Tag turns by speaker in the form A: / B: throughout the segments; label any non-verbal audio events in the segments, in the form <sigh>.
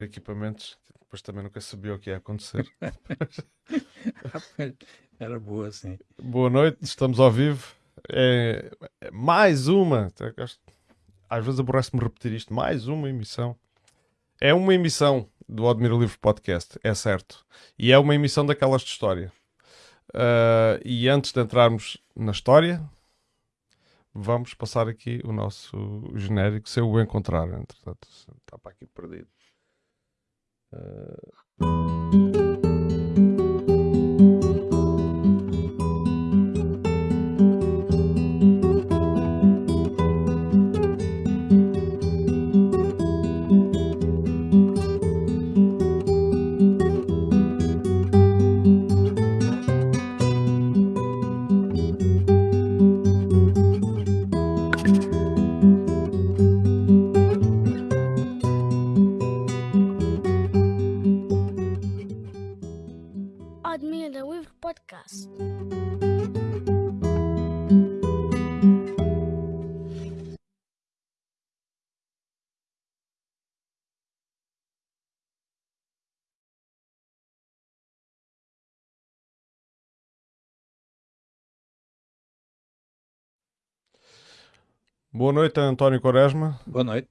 A: equipamentos, depois também nunca sabia o que ia acontecer. <laughs>
B: Era boa, sim.
A: Boa noite, estamos ao vivo. É, é mais uma, às vezes aborrece-me repetir isto, mais uma emissão. É uma emissão do Admiro Livre Podcast, é certo. E é uma emissão daquelas de história. Uh, e antes de entrarmos na história, vamos passar aqui o nosso genérico, se eu o encontrar. Entretanto, está para aqui perdido. Uh... Boa noite, António Quaresma.
B: Boa noite.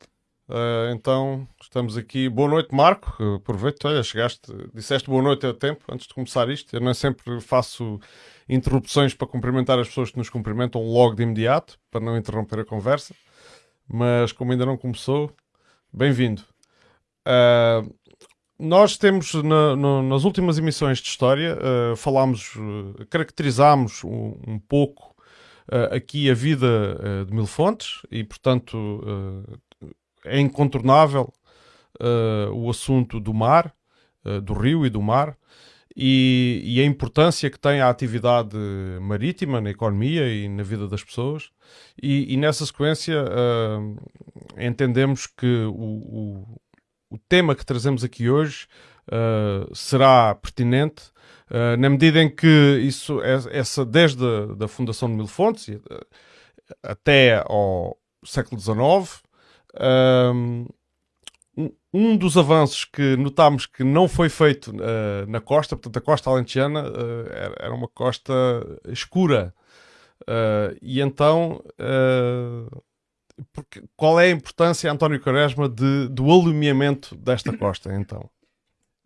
A: Uh, então, estamos aqui. Boa noite, Marco. Aproveito, olha, chegaste, disseste boa noite a tempo antes de começar isto. Eu não sempre faço interrupções para cumprimentar as pessoas que nos cumprimentam logo de imediato, para não interromper a conversa. Mas, como ainda não começou, bem-vindo. Uh, nós temos, na, no, nas últimas emissões de história, uh, falámos, caracterizámos um, um pouco uh, aqui a vida uh, de Mil Fontes e, portanto, uh, é incontornável o assunto do mar, do rio e do mar. E, e, a importância que tem a atividade marítima na economia e na vida das pessoas. E, e nessa sequência entendemos que o, o, o, tema que trazemos aqui hoje será pertinente Uh, na medida em que isso, essa, desde a da fundação de Mil Fontes uh, até ao século XIX, um, um dos avanços que notámos que não foi feito uh, na costa, portanto a costa alentejana era, era, uma costa escura, e então porque, qual é a importância, António Quaresma, de, do alumiamento desta costa, então?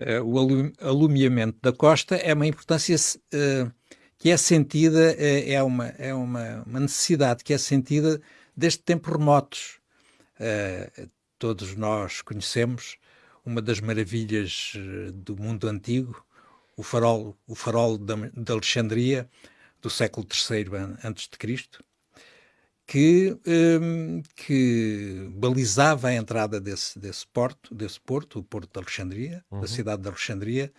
B: Uh, o alumiamento da costa é uma importância uh, que é sentida, uh, é, uma, é uma, uma, necessidade que é sentida desde tempos remotos. todos nós conhecemos uma das maravilhas do mundo antigo, o farol, o farol de Alexandria, do século III a.C., que, um, que balizava a entrada desse, desse porto, desse porto, o porto de Alexandria, uhum. da cidade de Alexandria,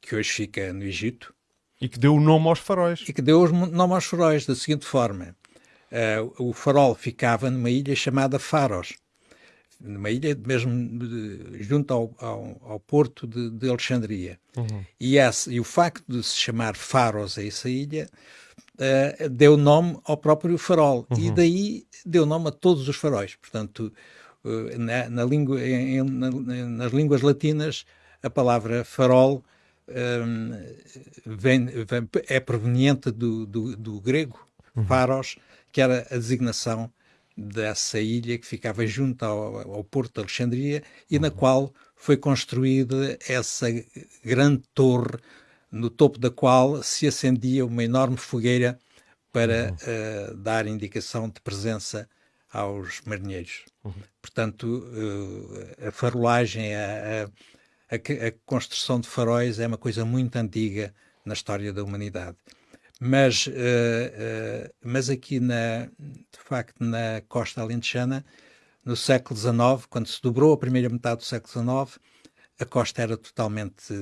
B: que hoje fica no Egito.
A: E que deu o nome aos faróis.
B: E que deu o nome aos faróis da seguinte forma. Uh, o farol ficava numa ilha chamada Faros, numa ilha mesmo de, junto ao, ao, ao, porto de, de Alexandria. Uhum. E, esse, e o facto de se chamar Faros a essa ilha uh, deu nome ao próprio farol uhum. e daí deu nome a todos os faróis. Portanto, uh, na, na língua, em, na, nas línguas latinas, a palavra farol um, ehm, vem, vem, é proveniente do, do, do grego, uhum. faros, que era a designação dessa ilha que ficava junto ao, ao porto de Alexandria e uhum. na qual foi construída essa grande torre no topo da qual se acendia uma enorme fogueira para uhum. uh, dar indicação de presença aos marinheiros. Uhum. Portanto, uh, a farolagem, a, a, a, construção de faróis é uma coisa muito antiga na história da humanidade. Mas, uh, mas aqui, na, de facto, na costa alentejana, no século XIX, quando se dobrou a primeira metade do século XIX, a costa era totalmente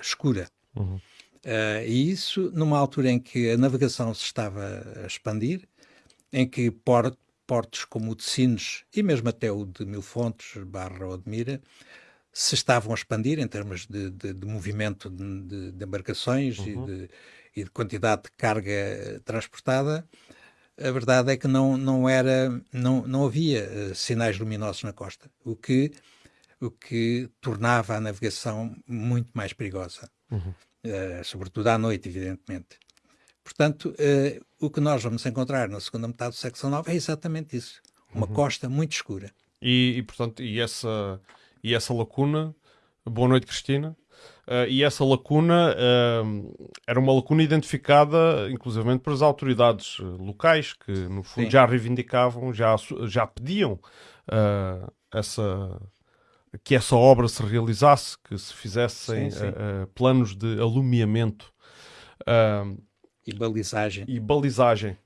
B: escura. Uhum. Uh, e isso numa altura em que a navegação se estava a expandir, em que port, portos como o de Sines e mesmo até o de Mil Fontes, Barra ou de Mira, se estavam a expandir em termos de, de, de movimento de, de embarcações uhum. e, e, de, quantidade de carga transportada, a verdade é que não, não, era, não, não havia uh, sinais luminosos na costa, o que o que tornava a navegação muito mais perigosa, uhum. uh, sobretudo à noite, evidentemente. Portanto, uh, o que nós vamos encontrar na segunda metade do século XIX é exatamente isso, uma uhum. costa muito escura.
A: E, e, portanto, e essa, e essa lacuna, boa noite Cristina, Uh, e essa lacuna uh, era uma lacuna identificada, inclusivamente, pelas autoridades locais, que no fundo Sim. já reivindicavam, já, já pediam uh, essa, que essa obra se realizasse, que se fizessem sim, sim. planos de alumiamento
B: e balizagem,
A: e balizagem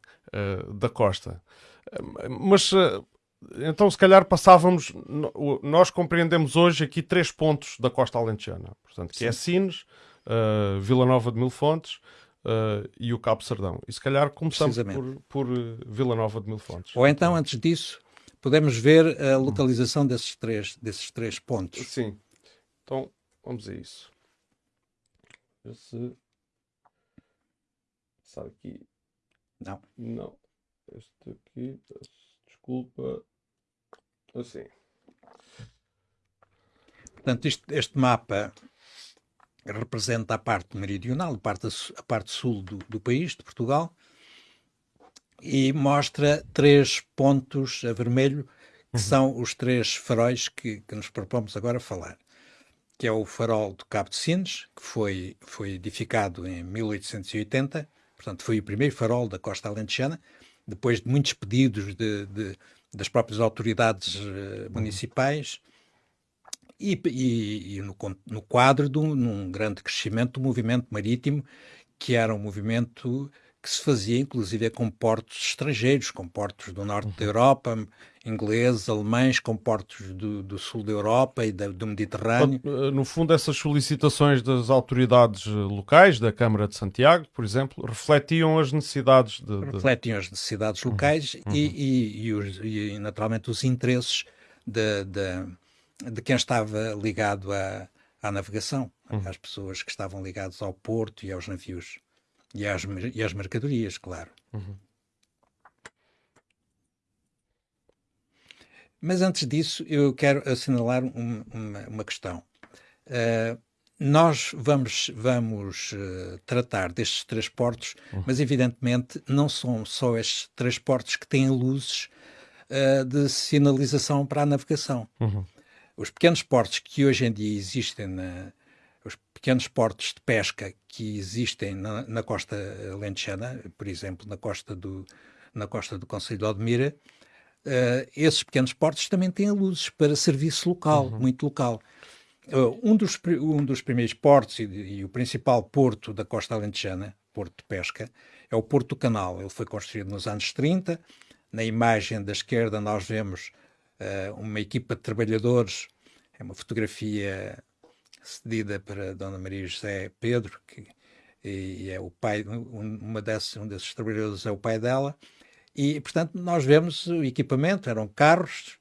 A: da costa. Mas então, se calhar passávamos. Nós compreendemos hoje aqui três pontos da costa alentejana. Portanto, que é Sim. é Sines, uh, Vila Nova de Mil Fontes uh, e o Cabo Sardão. E se calhar começamos por, por uh, Vila Nova de Mil Fontes.
B: Ou então, antes disso, podemos ver a localização desses três, desses três pontos.
A: Sim. Então, vamos a isso. Esse. Passar aqui.
B: Não.
A: Não. Este aqui. Desculpa. Assim.
B: Portanto, isto, este mapa representa a parte meridional, a parte, a parte sul do, do, país, de Portugal, e mostra três pontos a vermelho, que uhum. são os três faróis que, que, nos propomos agora falar. Que é o farol do Cabo de Sines, que foi, foi edificado em 1880, portanto foi o primeiro farol da costa alentejana, depois de muitos pedidos de, de das próprias autoridades uh, municipais e, e, e no, no, quadro de um, grande crescimento do movimento marítimo, que era um movimento que se fazia inclusive com portos estrangeiros, com portos do norte uhum. da Europa, ingleses, alemães, com portos do, do sul da Europa e da, do Mediterrâneo.
A: Eh, no fundo, essas solicitações das autoridades eh, locais, da Câmara de Santiago, por exemplo, refletiam as necessidades de...
B: de... Refletiam as necessidades uhum. locais uhum. E, e, e, os, e, naturalmente, os interesses de, de, de quem estava ligado à, à navegação, uhum. às pessoas que estavam ligadas ao porto e aos navios. E às, e às mercadorias, claro. Uhum. Mas antes disso, eu quero assinalar um, uma, uma, questão. Uh, nós vamos, vamos uh, tratar destes três portos, uhum. mas evidentemente não são só estes três portos que têm luzes uh, de sinalização para a navegação. Uhum. Os pequenos portos que hoje em dia existem na, os pequenos portos de pesca que existem na, na costa lentejana, por exemplo, na costa do, na costa do Conselho de Odmira, uh, esses pequenos portos também têm luzes para serviço local, uhum. muito local. Uh, um, dos, um dos primeiros portos e, e, o principal porto da costa alentejana, porto de pesca, é o Porto do Canal. Ele foi construído nos anos 30. Na imagem da esquerda nós vemos uh, uma equipa de trabalhadores, é uma fotografia cedida para Dona Maria José Pedro, que e é o pai, uma desses, um desses trabalhadores é o pai dela, e portanto nós vemos o equipamento, eram carros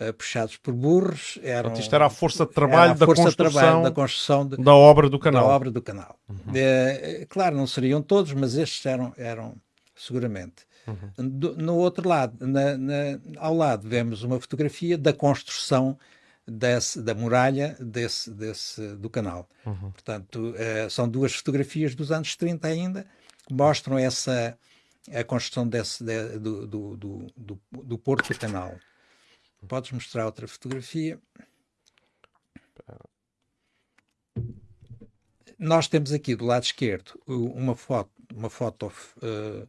B: uh, puxados por burros, eram,
A: isto era a força de trabalho, da,
B: força
A: construção,
B: de trabalho da construção de,
A: da obra do canal.
B: Da obra do canal. Uhum. É, claro, não seriam todos, mas estes eram, eram seguramente. Uhum. Do, no outro lado, na, na, ao lado, vemos uma fotografia da construção desse, da muralha desse, desse, do canal. Uhum. Portanto, uh, são duas fotografias dos anos 30 ainda, que mostram essa, a construção desse, de, do, do, do, do, Porto do Canal. Podes mostrar outra fotografia? Nós temos aqui do lado esquerdo uma foto, uma foto uh,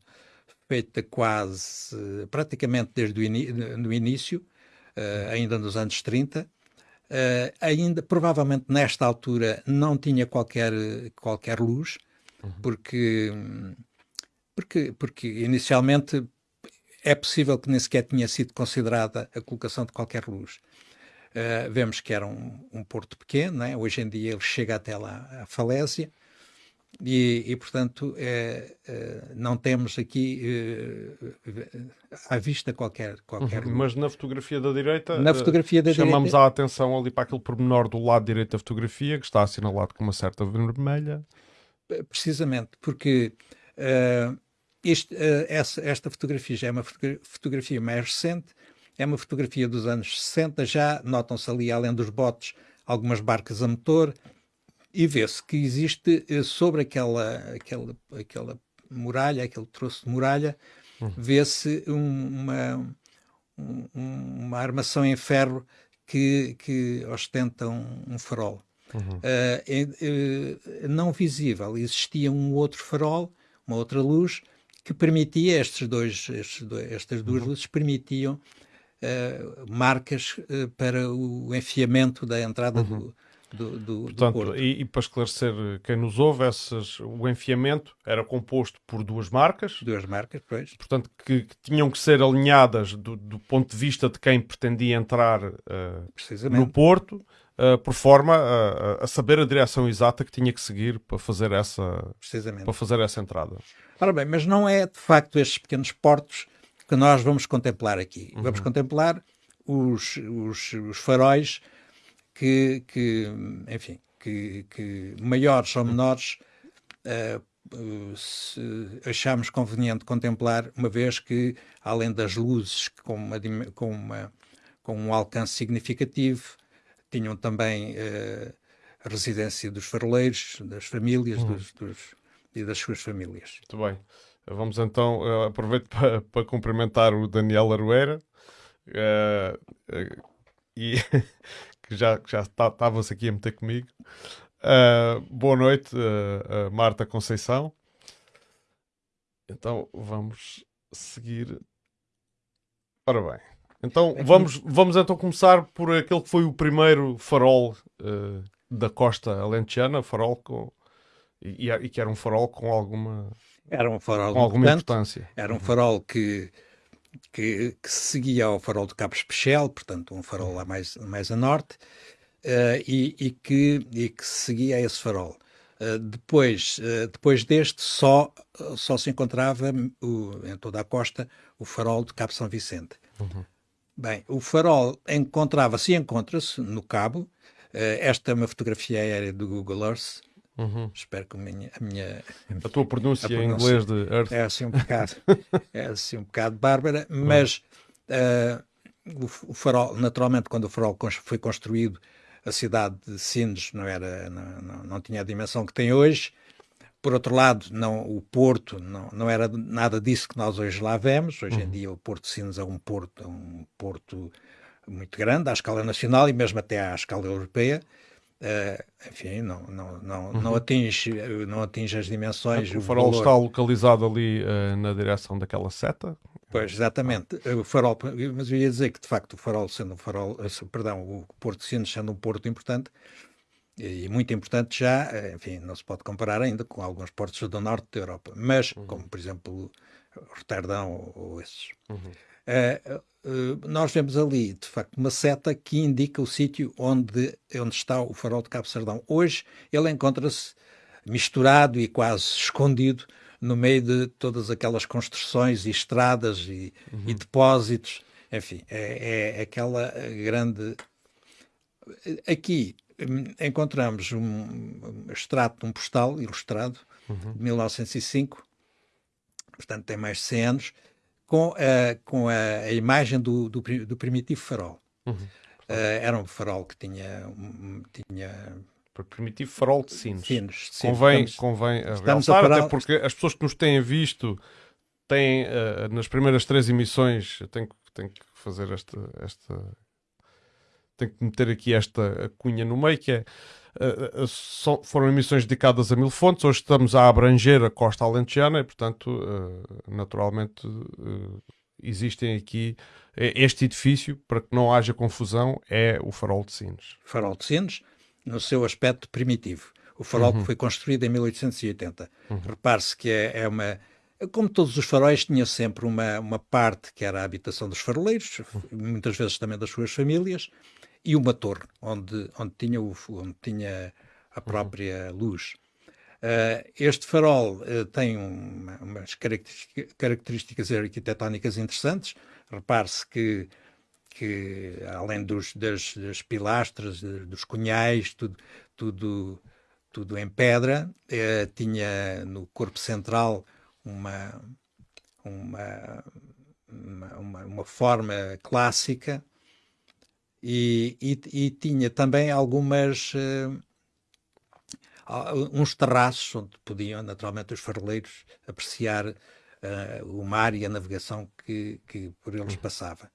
B: feita quase, praticamente desde o no início, uh, ainda nos anos 30, Uh, ainda, provavelmente nesta altura, não tinha qualquer, qualquer luz, uhum. porque, porque, porque inicialmente é possível que nem sequer tinha sido considerada a colocação de qualquer luz. Uh, vemos que era um, um porto pequeno, né? hoje em dia ele chega até lá à falésia, e, e, portanto, é, é, não temos aqui é, à vista qualquer. qualquer
A: uhum, mas na fotografia da direita,
B: na fotografia da
A: chamamos
B: direita...
A: a atenção ali para aquele pormenor do lado direito da fotografia, que está assinalado com uma certa vermelha.
B: Precisamente, porque uh, isto, uh, essa, esta fotografia já é uma fotografia mais recente, é uma fotografia dos anos 60 já, notam-se ali, além dos botes, algumas barcas a motor, e vê-se que existe eh, sobre aquela, aquela, aquela muralha, aquele troço de muralha, uhum. vê-se uma, um, uma armação em ferro que, que ostenta um, um farol. Uhum. Uh, não visível, existia um outro farol, uma outra luz, que permitia, estes dois, estes dois estas duas uhum. luzes permitiam uh, marcas uh, para o enfiamento da entrada uhum. do, do, do,
A: Portanto,
B: do
A: e, e, para esclarecer quem nos ouve, essas, o enfiamento era composto por duas marcas.
B: Duas marcas, pois.
A: Portanto, que, que tinham que ser alinhadas do, do, ponto de vista de quem pretendia entrar uh, no Porto, uh, por forma a, a, saber a direção exata que tinha que seguir para fazer essa, para fazer essa entrada.
B: Ora bem, mas não é de facto estes pequenos portos que nós vamos contemplar aqui. Uhum. Vamos contemplar os, os, os faróis que, que enfim, que, que, maiores ou menores uh, achamos conveniente contemplar, uma vez que, além das luzes com, uma, com, uma, com um alcance significativo, tinham também uh, a residência dos faroleiros, das famílias uhum. dos, dos, e das suas famílias.
A: Muito bem. Vamos então, uh, aproveito para, para cumprimentar o Daniel Arueira. Uh, e <laughs> que já tá, aqui a meter comigo. Uh, boa noite, uh, uh, Marta Conceição. Então vamos seguir. Ora bem, então é vamos, vamos então começar por aquele que foi o primeiro farol da costa alentejana, farol com e, e, que era um farol com alguma
B: era um farol
A: com alguma importância.
B: Era um farol que que, que seguia ao farol de Cabo Especial, portanto um farol lá mais, mais a norte, uh, e, e, que, e que seguia esse farol. Uh, depois, uh, depois deste, só, só se encontrava o, em toda a costa o farol de Cabo São Vicente. Uhum. Bem, o farol encontrava-se e encontra-se no Cabo. esta é uma fotografia aérea do Google Earth, Uhum. Espero que a minha, a minha.
A: A tua pronúncia, a pronúncia em inglês de Earth.
B: É assim um bocado. <laughs> é assim um bocado bárbara, mas uh, o, o, farol, naturalmente, quando o farol foi construído, a cidade de Sines não, era, não, não, não tinha a dimensão que tem hoje. Por outro lado, não, o Porto não, não era nada disso que nós hoje lá vemos. Hoje uhum. em dia o Porto de Sines é um porto, um porto muito grande à escala nacional e mesmo até à escala europeia. Uh, enfim, não, não, não, uhum. não, atinge, não atinge as dimensões.
A: O, o farol valor. está localizado ali uh, na direção daquela seta?
B: Pois, exatamente. O farol, mas eu ia dizer que, de facto, o farol sendo um farol, eh, perdão, o Porto Sines sendo um porto importante, e muito importante já, enfim, não se pode comparar ainda com alguns portos do norte da Europa, mas, uhum. como por exemplo, Roterdão ou, esses. Uhum. Uh, eh, nós vemos ali, de facto, uma seta que indica o sítio onde, onde está o farol de Cabo Sardão. Hoje ele encontra-se misturado e quase escondido no meio de todas aquelas construções e estradas e, uhum. e depósitos. Enfim, é, é, aquela grande. Aqui hum, encontramos um, extrato de um postal ilustrado uhum. de 1905, portanto tem mais de 100 anos com, a, com a, a imagem do, do, do, primitivo farol. Uhum. Uh, era um farol que tinha. Um, tinha
A: primitivo farol de sinos.
B: sinos
A: convém estamos, convém estamos realçar, até porque as pessoas que nos têm visto têm, uh, nas primeiras três emissões, eu tenho, tenho que fazer esta, esta. Tenho que meter aqui esta cunha no meio, que é Uh, so, foram emissões dedicadas a mil fontes, hoje estamos a abranger a costa alentejana e, portanto, uh, naturalmente uh, existem aqui este edifício, para que não haja confusão, é o Farol de Sines.
B: Farol de Sines, no seu aspecto primitivo. O farol uhum. que foi construído em 1880. Uhum. Repare-se que é, é uma como todos os faróis, tinha sempre uma, uma parte que era a habitação dos faroleiros, uhum. muitas vezes também das suas famílias, e uma torre onde, onde, tinha, o, onde tinha a uhum. própria uhum. luz. Uh, este farol uh, tem uma, umas características arquitetónicas interessantes. Repare-se que, que, além dos, das, das pilastras, dos cunhais, tudo, tudo, tudo em pedra, uh, tinha no corpo central uma, uma uma, uma forma clássica e, e, e, tinha também algumas uh, uns terraços onde podiam naturalmente os faroleiros apreciar uh, o mar e a navegação que, que por eles passava.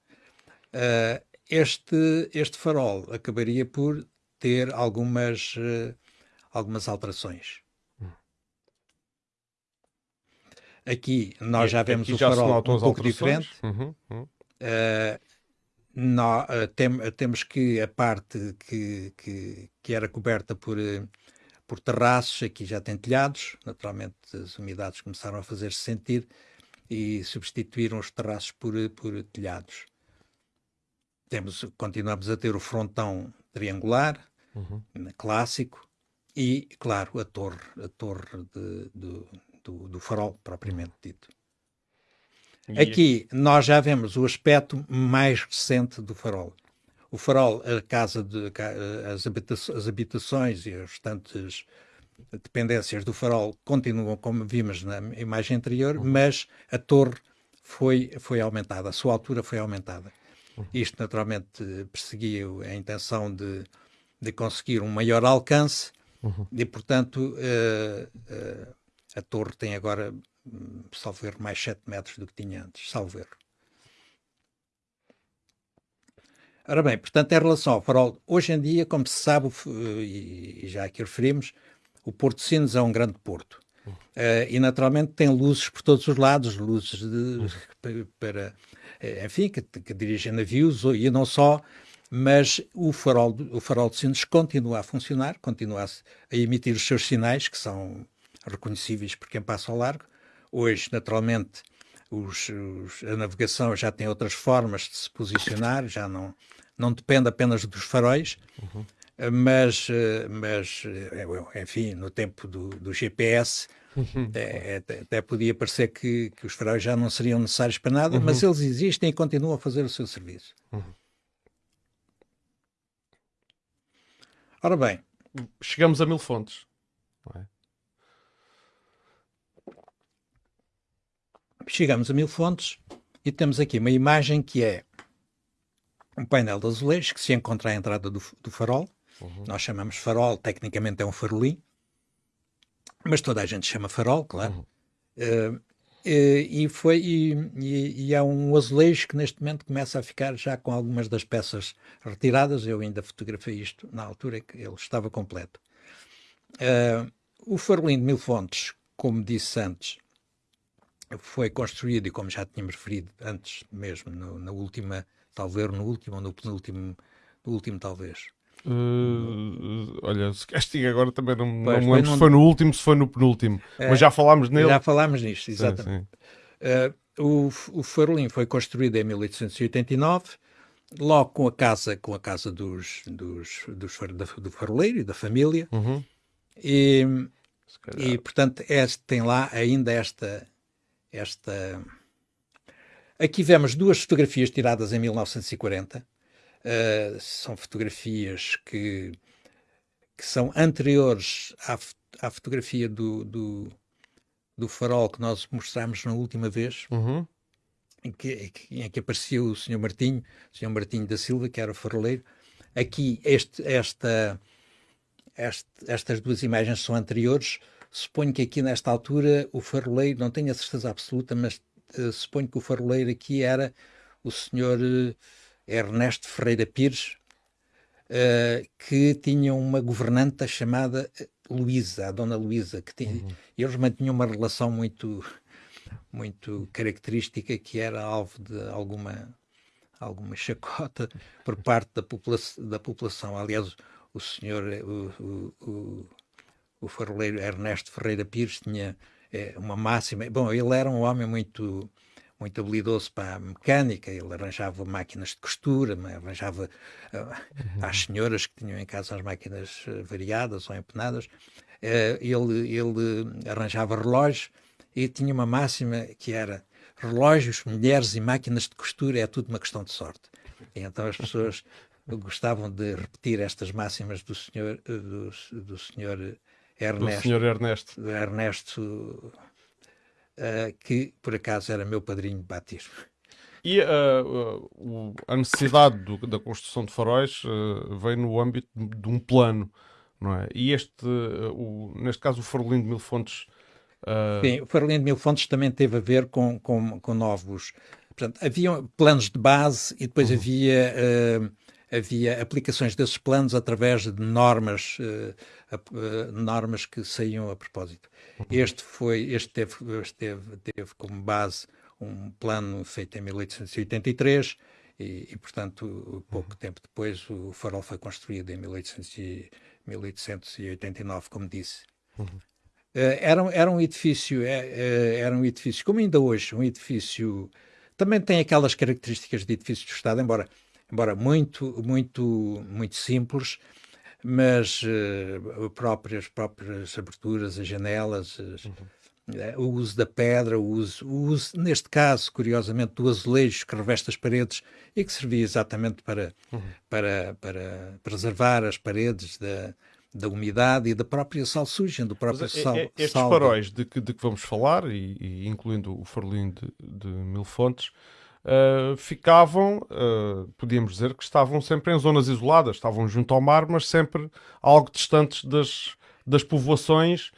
B: Uh, este, este farol acabaria por ter algumas, algumas alterações. Aqui nós já vemos o farol um pouco diferente. Uhum, uhum. Uh, tem, uh, temos que a parte que, que, que era coberta por, por terraços, aqui já tem telhados. Naturalmente as umidades começaram a fazer-se sentir e substituíram os terraços por, por telhados. Temos, continuamos a ter o frontão triangular, uhum. clássico, e, claro, a torre, a torre de, de do, do farol, propriamente dito. Aqui nós já vemos o aspecto mais recente do farol. O farol, a casa de, as, habitações, as habitações e as restantes dependências do farol continuam como vimos na imagem anterior, uhum. mas a torre foi, foi aumentada, a sua altura foi aumentada. Uhum. Isto naturalmente perseguia a intenção de, de conseguir um maior alcance uhum. e, portanto, uh, uh, a torre tem agora, salvo erro, mais 7 metros do que tinha antes, salvo erro. Ora bem, portanto, em relação ao farol, hoje em dia, como se sabe, e já aqui referimos, o Porto de Sines é um grande porto. Uh, e naturalmente tem luzes por todos os lados, luzes de, para, eh, enfim, que, que, dirigem navios e não só, mas o farol, o farol de Sines continua a funcionar, continua a, a emitir os seus sinais, que são reconhecíveis por quem passa ao largo. Hoje, naturalmente, os, os, a navegação já tem outras formas de se posicionar, já não, não depende apenas dos faróis, uhum. mas, mas, enfim, no tempo do, do GPS, uhum. é, é, até podia parecer que, que, os faróis já não seriam necessários para nada, uhum. mas eles existem e continuam a fazer o seu serviço. Uhum. Ora bem.
A: Chegamos a mil fontes. Não é?
B: Chegamos a Mil Fontes e temos aqui uma imagem que é um painel de azulejos que se encontra à entrada do, do farol. Uhum. Nós chamamos farol, tecnicamente é um farolim, mas toda a gente chama farol, claro. Uhum. Uh, e, foi, e, e, e, há um azulejo que neste momento começa a ficar já com algumas das peças retiradas. Eu ainda fotografei isto na altura que ele estava completo. Uh, o farolim de Mil Fontes, como disse antes, foi construído, e como já tínhamos referido antes mesmo, no, na última, talvez no último ou no penúltimo, no último talvez.
A: Uh, olha, se castiga agora também não, pois, não me lembro se foi no último, se foi no penúltimo, é, mas já falámos nele.
B: Já falámos nisto, exatamente. Sim, sim. Uh, o, o farolim foi construído em 1889, logo com a casa, com a casa dos, dos, dos do faroleiro e da família, uhum. e, e portanto este, tem lá ainda esta esta. Aqui vemos duas fotografias tiradas em 1940. Uh, eh, são fotografias que, que são anteriores à, à fotografia do, do, do, farol que nós mostramos na última vez, uhum. em, que, em que apareceu o Sr. Martinho, o Sr. Martinho da Silva, que era o faroleiro. Aqui, este, esta, este, estas duas imagens são anteriores. Suponho que aqui nesta altura o faroleiro, não tenho a certeza absoluta, mas uh, suponho que o faroleiro aqui era o senhor uh, Ernesto Ferreira Pires, uh, que tinha uma governanta chamada Luísa, a dona Luísa, que tinha, uhum. eles mantinham uma relação muito, muito característica que era alvo de alguma, alguma chacota por parte da, popula da população. Aliás, o senhor, o, o, o faroleiro Ernesto Ferreira Pires tinha é, uma máxima. Bom, ele era um homem muito muito habilidoso para a mecânica, ele arranjava máquinas de costura, arranjava uh, às senhoras que tinham em casa as máquinas uh, variadas ou empenadas, uh, ele, ele arranjava relógios e tinha uma máxima que era relógios, mulheres e máquinas de costura é tudo uma questão de sorte. E então as pessoas <laughs> gostavam de repetir estas máximas do senhor, do, do senhor Ernesto.
A: Do senhor Ernesto.
B: Ernesto, uh, que por acaso era meu padrinho de batismo.
A: E uh, a necessidade do, da construção de faróis uh, veio no âmbito de um plano, não é? E este, o, neste caso, o Farolim de Mil Fontes.
B: Sim, o Farolim de Mil Fontes também teve a ver com, com, com novos. Portanto, havia planos de base e depois uhum. havia havia aplicações desses planos através de normas, uh, uh, normas que saíam a propósito. Uhum. Este foi, este teve, este teve, teve como base um plano feito em 1883 e, e portanto, pouco uhum. tempo depois o farol foi construído em 1800 e, 1889, como disse. Uhum. Uh, era, era um edifício, era um edifício, como ainda hoje, um edifício também tem aquelas características de edifício de Estado, embora embora muito, muito, muito simples, mas uh, próprias, próprias aberturas, as janelas, as, uhum. uh, o uso da pedra, o uso, o uso, neste caso, curiosamente, do azulejo que reveste as paredes e que servia exatamente para, uhum. para, para preservar as paredes da, da umidade e da própria salsugem, do próprio Mas, sal.
A: Estes sal faróis de que, de que vamos falar, e, e incluindo o farolim de, de Mil Fontes, uh, ficavam, uh, podíamos dizer que estavam sempre em zonas isoladas, estavam junto ao mar, mas sempre algo distantes das, das povoações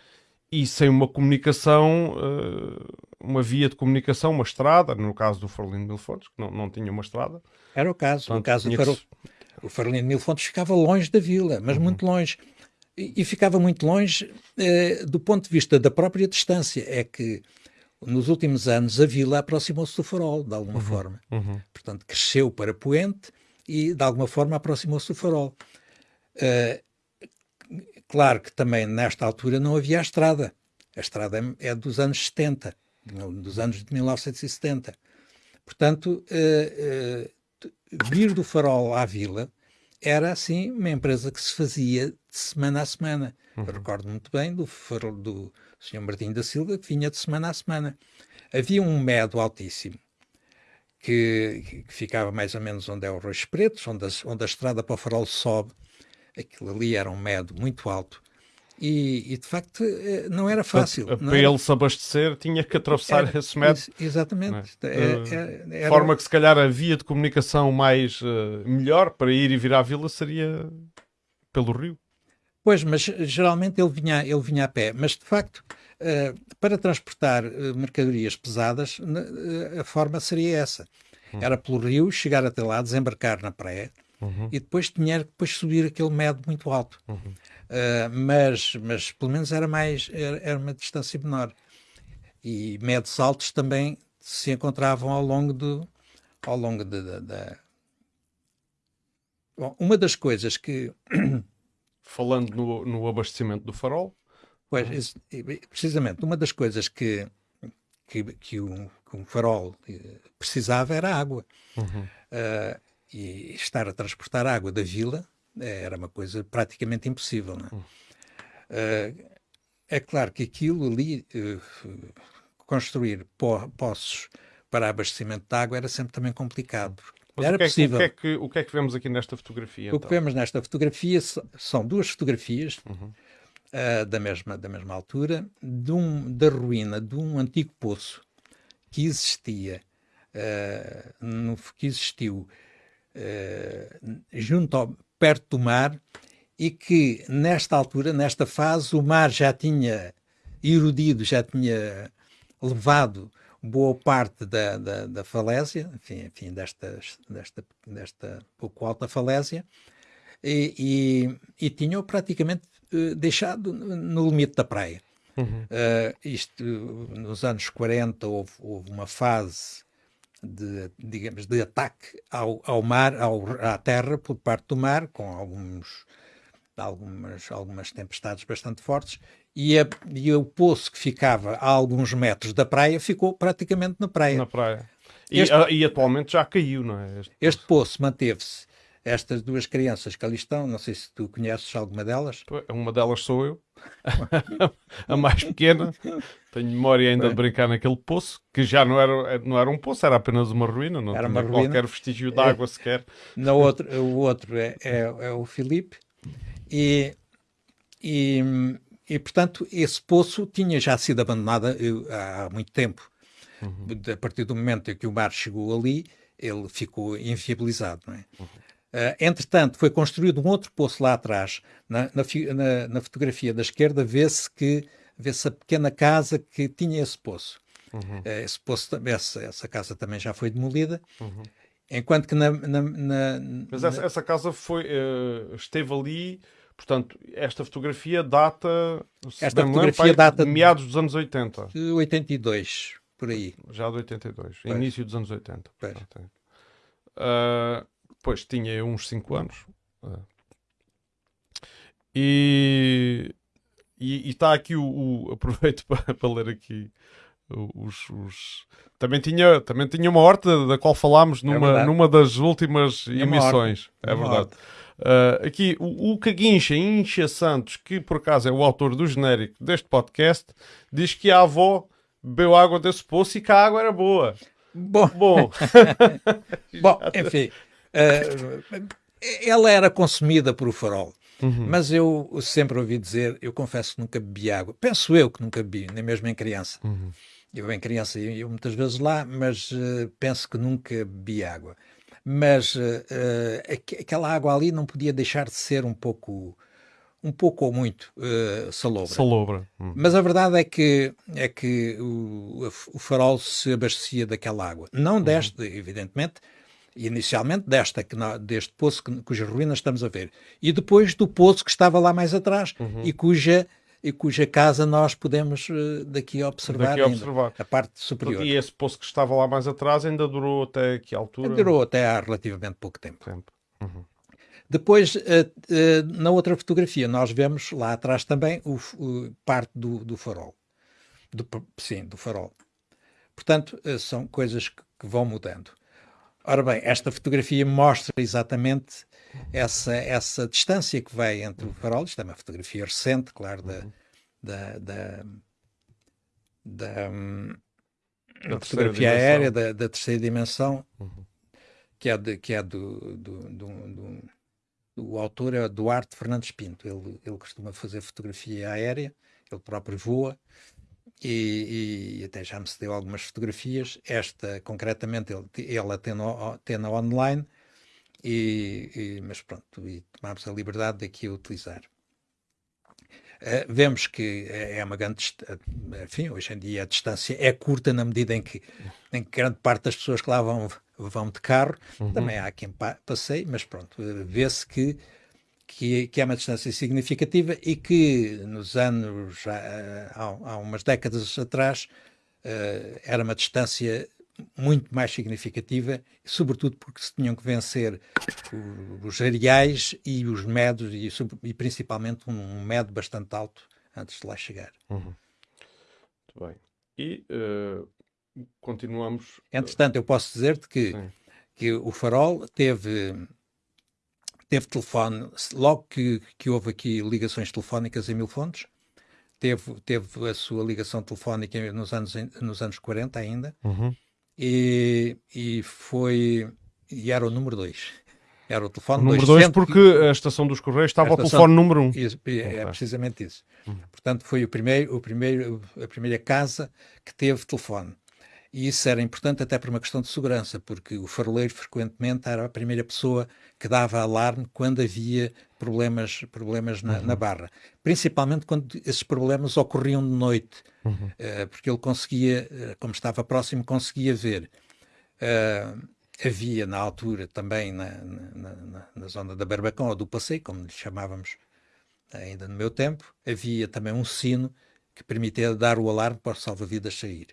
A: e sem uma comunicação, uh, uma via de comunicação, uma estrada, no caso do Farolino de Mil Fontes, que não, não tinha uma estrada.
B: Era o caso, Portanto, o caso do Farol... que... O Farolino de Mil Fontes ficava longe da vila, mas uhum. muito longe. E, e, ficava muito longe do ponto de vista da própria distância. É que nos últimos anos a vila aproximou-se do farol, de alguma uhum, forma. Uhum. Portanto, cresceu para Poente e, de alguma forma, aproximou-se do farol. Uh, claro que também, nesta altura, não havia a estrada. A estrada é, é dos anos 70, dos anos de 1970. Portanto, uh, uh, vir do farol à vila era, assim, uma empresa que se fazia de semana a semana. Uhum. Recordo muito bem do, farol, do o Sr. Martinho da Silva, que vinha de semana a semana. Havia um medo altíssimo, que, que ficava mais ou menos onde é o Roxo Pretos, onde a, onde a estrada para o farol sobe. Aquilo ali era um medo muito alto. E, e, de facto eh, não era fácil.
A: Para, para ele se abastecer tinha que atravessar era, esse método.
B: Exatamente.
A: É? É, é, era... forma que se calhar a via de comunicação mais uh, melhor para ir e vir à vila seria pelo rio.
B: Pois, mas geralmente ele vinha, ele vinha a pé. Mas, de facto, uh, para transportar uh, mercadorias pesadas, uh, a forma seria essa. Uhum. Era pelo rio, chegar até lá, desembarcar na praia uhum. e depois tinha que depois subir aquele medo muito alto. Uhum. mas, mas, pelo menos, era, mais, era, era, uma distância menor. E medos altos também se encontravam ao longo do... Ao longo de. Bom, uma das coisas que
A: falando no, no abastecimento do farol.
B: Pois, precisamente, uma das coisas que, que, que, um, que um farol eh, precisava era água. Uhum. Uh, e estar a transportar água da vila eh, era uma coisa praticamente impossível. É? Uhum. Uh, é claro que aquilo ali, uh, construir po poços para abastecimento de água era sempre também complicado,
A: mas era o que, é, possível. O que, é que, o que é que vemos aqui nesta fotografia?
B: O então? que vemos nesta fotografia são duas fotografias uhum. uh, da, mesma, da mesma altura, um, da ruína de um antigo poço que existia, uh, no, que existiu uh, junto ao, perto do mar e que nesta altura, nesta fase, o mar já tinha erodido, já tinha levado boa parte da, da, da falésia, enfim, enfim desta, desta, desta pouco alta falésia, e, e, e tinham praticamente uh, deixado no limite da praia. Uhum. Uh, isto, nos anos 40 houve, houve, uma fase de, digamos, de ataque ao, ao mar, ao, à terra por parte do mar, com alguns, algumas, algumas tempestades bastante fortes, e, a, e o poço que ficava a alguns metros da praia ficou praticamente na praia.
A: Na praia. E, este, e atualmente já caiu, não é?
B: Este, este poço manteve-se. Estas duas crianças que ali estão, não sei se tu conheces alguma delas.
A: Uma delas sou eu, <laughs> a mais pequena. Tenho memória ainda de brincar naquele poço, que já não era, não era um poço, era apenas uma ruína, não era tinha ruína. qualquer vestígio de água é, sequer.
B: Outro, o outro é, é, é o Filipe. E, e e, portanto, esse poço tinha já sido abandonado há muito tempo. Uhum. A partir do momento em que o mar chegou ali, ele ficou inviabilizado. Não é? Uhum. Uh, entretanto, foi construído um outro poço lá atrás. Na, na, na, na fotografia da esquerda vê-se que vê-se a pequena casa que tinha esse poço. Uhum. Uh, esse poço essa, essa, casa também já foi demolida. Uhum. Enquanto que na.
A: Mas essa, essa, casa foi, uh, esteve ali. Portanto, esta fotografia data.
B: Esta fotografia lembro, data
A: de meados dos anos 80.
B: De 82, por aí.
A: Já de 82, pois. início dos anos 80. Pois. Uh, Pois, tinha uns 5 anos. Uh. E, e, está aqui o, o <laughs> aproveito para, para, ler aqui os, os, também tinha também tinha uma horta da qual falámos numa, é numa das últimas é emissões é verdade uh, aqui o, o Caguincha Incha Santos que por acaso é o autor do genérico deste podcast diz que a avó bebeu água desse poço e que a água era boa
B: bom
A: bom, <laughs>
B: bom <laughs> enfim Uh, ela era consumida por o farol. Uhum. Mas eu sempre ouvi dizer, eu confesso que nunca bebi água. Penso eu que nunca bebi, nem mesmo em criança. Uhum. Eu em criança ia muitas vezes lá, mas uh, penso que nunca bebi água. Mas uh, uh, aquela água ali não podia deixar de ser um pouco, um pouco ou muito salobra.
A: Salobra. Uhum.
B: Mas a verdade é que é que o, o farol se abastecia daquela água. Não uhum. deste, evidentemente, inicialmente desta, que, deste poço que, cujas ruínas estamos a ver, e depois do poço que estava lá mais atrás uhum. e cuja e cuja casa nós podemos uh, daqui observar, daqui observar. a parte superior.
A: E esse poço que estava lá mais atrás ainda durou até que altura?
B: Durou até há relativamente pouco tempo. tempo. Uhum. Depois, uh, uh, na outra fotografia, nós vemos lá atrás também o, o parte do, do farol. Do, sim, do farol. Portanto, são coisas que, que vão mudando. Ora bem, esta fotografia mostra exatamente essa, essa distância que vai entre o farol. Isto é uma fotografia recente, claro, da, uhum. da, da, da, hum, da fotografia aérea da, da, terceira dimensão, uhum. que é, de, que é do, do, do, do, do autor, é Duarte Fernandes Pinto. Ele, ele costuma fazer fotografia aérea, ele próprio voa e, e, até já me cedeu algumas fotografias. Esta, concretamente, ele, ela tem, no, tem na online, e, e, mas pronto, e tomamos a liberdade de aqui a utilizar. Uh, vemos que é uma grande. Enfim, hoje em dia a distância é curta na medida em que, em que grande parte das pessoas que lá vão, vão de carro, uhum. também há quem passeie, mas pronto, vê-se que que, que, é uma distância significativa e que nos anos, há, há umas décadas atrás, uh, era uma distância muito mais significativa, sobretudo porque se tinham que vencer os areais e os medos, e, e principalmente um, medo bastante alto antes de lá chegar.
A: Uhum. Muito bem. E uh, continuamos.
B: Entretanto, eu posso dizer-te que, que o farol teve teve telefone, logo que, que houve aqui ligações telefónicas em Mil Fontes, teve, teve a sua ligação telefónica nos anos, nos anos 40 ainda, uhum. E, e foi, e era o número 2. Era o telefone
A: número 2 porque a estação dos Correios estava ao telefone número 1. Um.
B: É, precisamente isso. Uhum. Portanto, foi o primeiro, o primeiro, a primeira casa que teve telefone. E isso era importante até por uma questão de segurança, porque o faroleiro frequentemente era a primeira pessoa que dava alarme quando havia problemas, problemas na, uhum. na barra. Principalmente quando esses problemas ocorriam de noite, uhum. uh, porque ele conseguia, uh, como estava próximo, conseguia ver. Uh, havia na altura também na, na, na, na, zona da Barbacão ou do Passeio, como lhe chamávamos ainda no meu tempo, havia também um sino que permitia dar o alarme para o salva-vidas sair.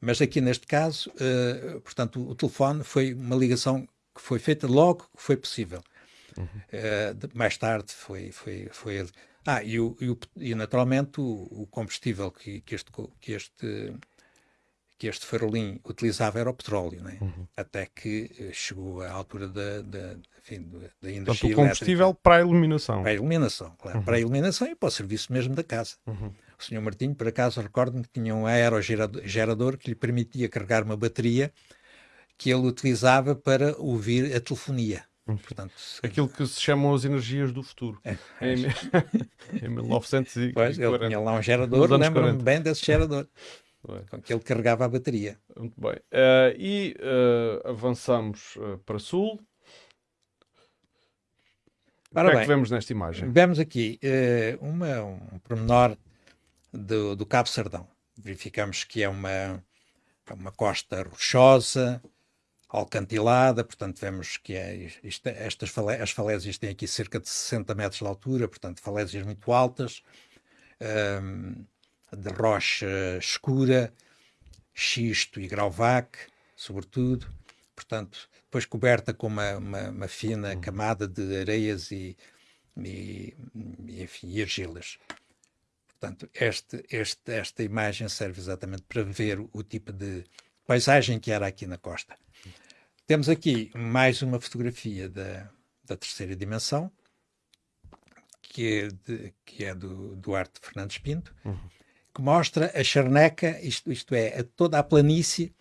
B: Mas aqui neste caso, uh, portanto, o, o, telefone foi uma ligação que foi feita logo que foi possível. Uhum. Uh, de, mais tarde foi, foi, foi. Ah, e, o, e, o, e naturalmente o, combustível que, que, este, que, este, que este farolim utilizava era o petróleo, né? Uhum. até que eh, chegou à altura da, da, enfim, da energia Portanto,
A: o combustível elétrica. para a iluminação.
B: Para a iluminação, claro. Uhum. Para a iluminação e para o serviço mesmo da casa. O senhor Martinho, por acaso, recordo-me que tinha um aerogerador que lhe permitia carregar uma bateria que ele utilizava para ouvir a telefonia.
A: Hum. Portanto, Aquilo que se chamam as energias do futuro. É, é. Em, <laughs> em 1940.
B: Pois, ele tinha lá um gerador, lembro-me bem desse gerador. com que ele carregava a bateria.
A: Muito bem. Uh, e uh, avançamos uh, para sul. Ora o que bem, é que vemos nesta imagem?
B: Vemos aqui uma, um pormenor do, do Cabo Sardão. Verificamos que é uma, uma costa rochosa, alcantilada, portanto vemos que é, isto, estas falé as falésias têm aqui cerca de 60 metros de altura, portanto falésias muito altas, um, de rocha escura, xisto e grauvac, sobretudo, portanto depois coberta com uma, uma, uma fina uhum. camada de areias e, e, e, enfim, e argilas. Portanto, este, este, esta imagem serve exatamente para ver o tipo de paisagem que era aqui na costa. Temos aqui mais uma fotografia da, da terceira dimensão, que é, de, que é do Duarte Fernandes Pinto, uhum. que mostra a charneca, isto, isto é, a toda a planície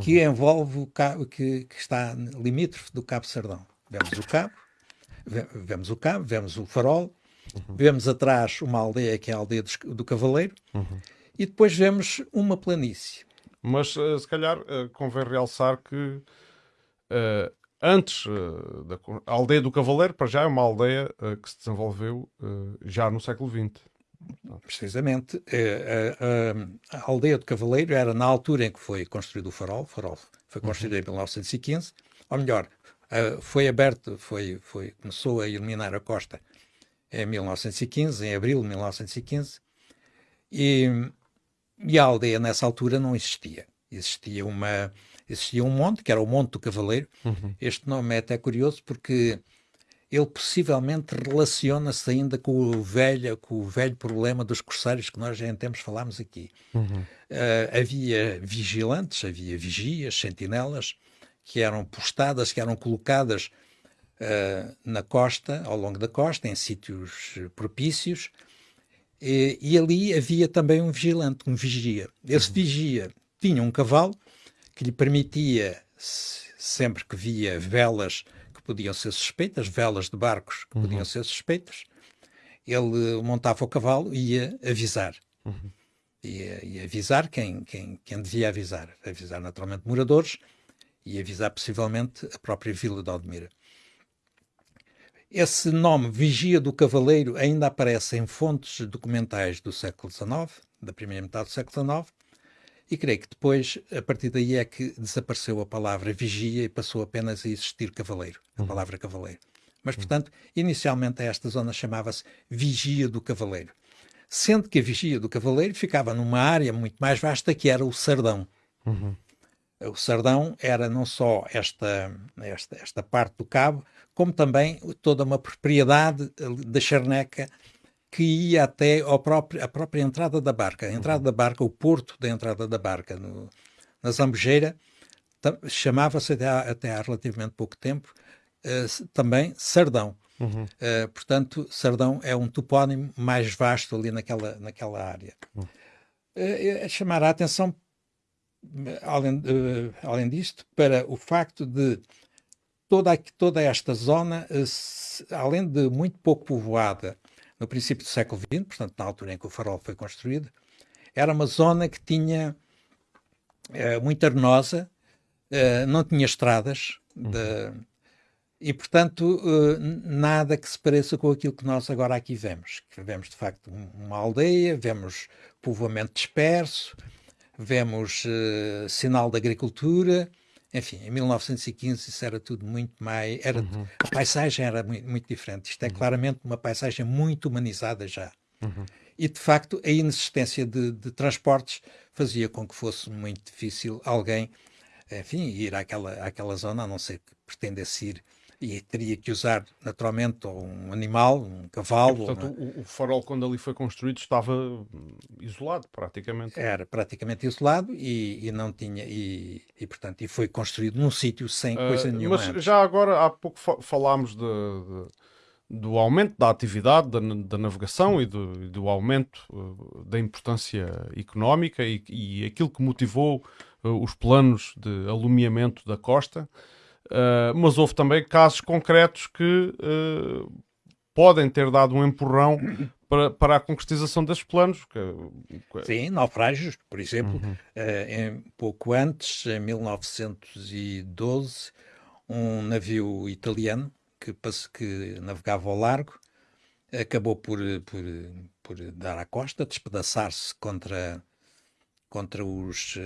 B: que uhum. envolve o cabo, que, que está limítrofe do Cabo Sardão. Vemos o cabo, vemos o cabo, vemos o farol, uhum. vemos atrás uma aldeia que é a aldeia do, do Cavaleiro, uhum. e depois vemos uma planície.
A: Mas uh, se calhar uh, convém realçar que uh, antes da a aldeia do Cavaleiro, para já é uma aldeia que se desenvolveu já no século XX.
B: Precisamente. A, a, a, aldeia do Cavaleiro era na altura em que foi construído o farol. O farol foi construído uhum. em 1915. Ou melhor, foi aberto, foi, foi, começou a iluminar a costa em 1915, em abril de 1915. E e a aldeia nessa altura não existia. Existia uma existia um monte, que era o Monte do Cavaleiro. Uhum. Este nome é até curioso porque ele possivelmente relaciona-se ainda com o velho com o velho problema dos corsários que nós já em tempos falámos aqui. Uhum. Uh, havia vigilantes, havia vigias, sentinelas, que eram postadas, que eram colocadas uh, na costa, ao longo da costa, em sítios propícios, e, e, ali havia também um vigilante, um vigia. Esse uhum. vigia tinha um cavalo que lhe permitia, sempre que via velas que podiam ser suspeitas, velas de barcos que uhum. podiam ser suspeitas, ele montava o cavalo e ia avisar. Uhum. Ia, ia, avisar quem, quem, quem devia avisar. Avisar naturalmente moradores e avisar possivelmente a própria vila de Aldemira. Esse nome, Vigia do Cavaleiro, ainda aparece em fontes documentais do século XIX, da primeira metade do século XIX, e creio que depois, a partir daí, é que desapareceu a palavra vigia e passou apenas a existir cavaleiro, a uhum. palavra cavaleiro. Mas, portanto, inicialmente esta zona chamava-se Vigia do Cavaleiro. Sendo que a Vigia do Cavaleiro ficava numa área muito mais vasta que era o Sardão. Uhum. O Sardão era não só esta, esta, esta parte do cabo, como também toda uma propriedade da Charneca que ia até ao próprio, a própria entrada da barca. A entrada da barca, o porto da entrada da barca no, na Zambujeira, chamava-se até, até há relativamente pouco tempo uh, também Sardão. Uhum. Uh, portanto, Sardão é um topónimo mais vasto ali naquela, naquela área. Uhum. Uh, chamar a atenção além, além disto, para o facto de toda, toda esta zona, uh, além de muito pouco povoada no princípio do século XX, portanto, na altura em que o farol foi construído, era uma zona que tinha uh, muito arenosa, não tinha estradas, uhum. de, e, portanto, nada que se pareça com aquilo que nós agora aqui vemos. Que vemos, de facto, uma aldeia, vemos povoamento disperso, vemos sinal da agricultura, enfim, em 1915 isso era tudo muito mais. Era, uhum. A paisagem era muito, muito diferente. Isto é uhum. claramente uma paisagem muito humanizada já. Uhum. E, de facto, a inexistência de, de, transportes fazia com que fosse muito difícil alguém, enfim, ir àquela, àquela zona, a não ser que pretendesse ir e teria que usar naturalmente um animal, um cavalo.
A: E, portanto, uma... o, o, farol, quando ali foi construído, estava isolado praticamente.
B: Era praticamente isolado e, e não tinha, e, e, portanto, e foi construído num sítio sem uh, coisa nenhuma.
A: Mas
B: antes.
A: já agora, há pouco falámos de, de, do aumento da atividade da, da navegação e do, do aumento uh, da importância económica e, e aquilo que motivou uh, os planos de alumiamento da costa. Uh, mas houve também casos concretos que uh, podem ter dado um empurrão para, para a concretização desses planos. Que,
B: que... Sim, naufrágios, por exemplo, uhum. em, pouco antes, em 1912, um navio italiano que, que navegava ao largo acabou por, por, por dar à costa, despedaçar-se contra, contra os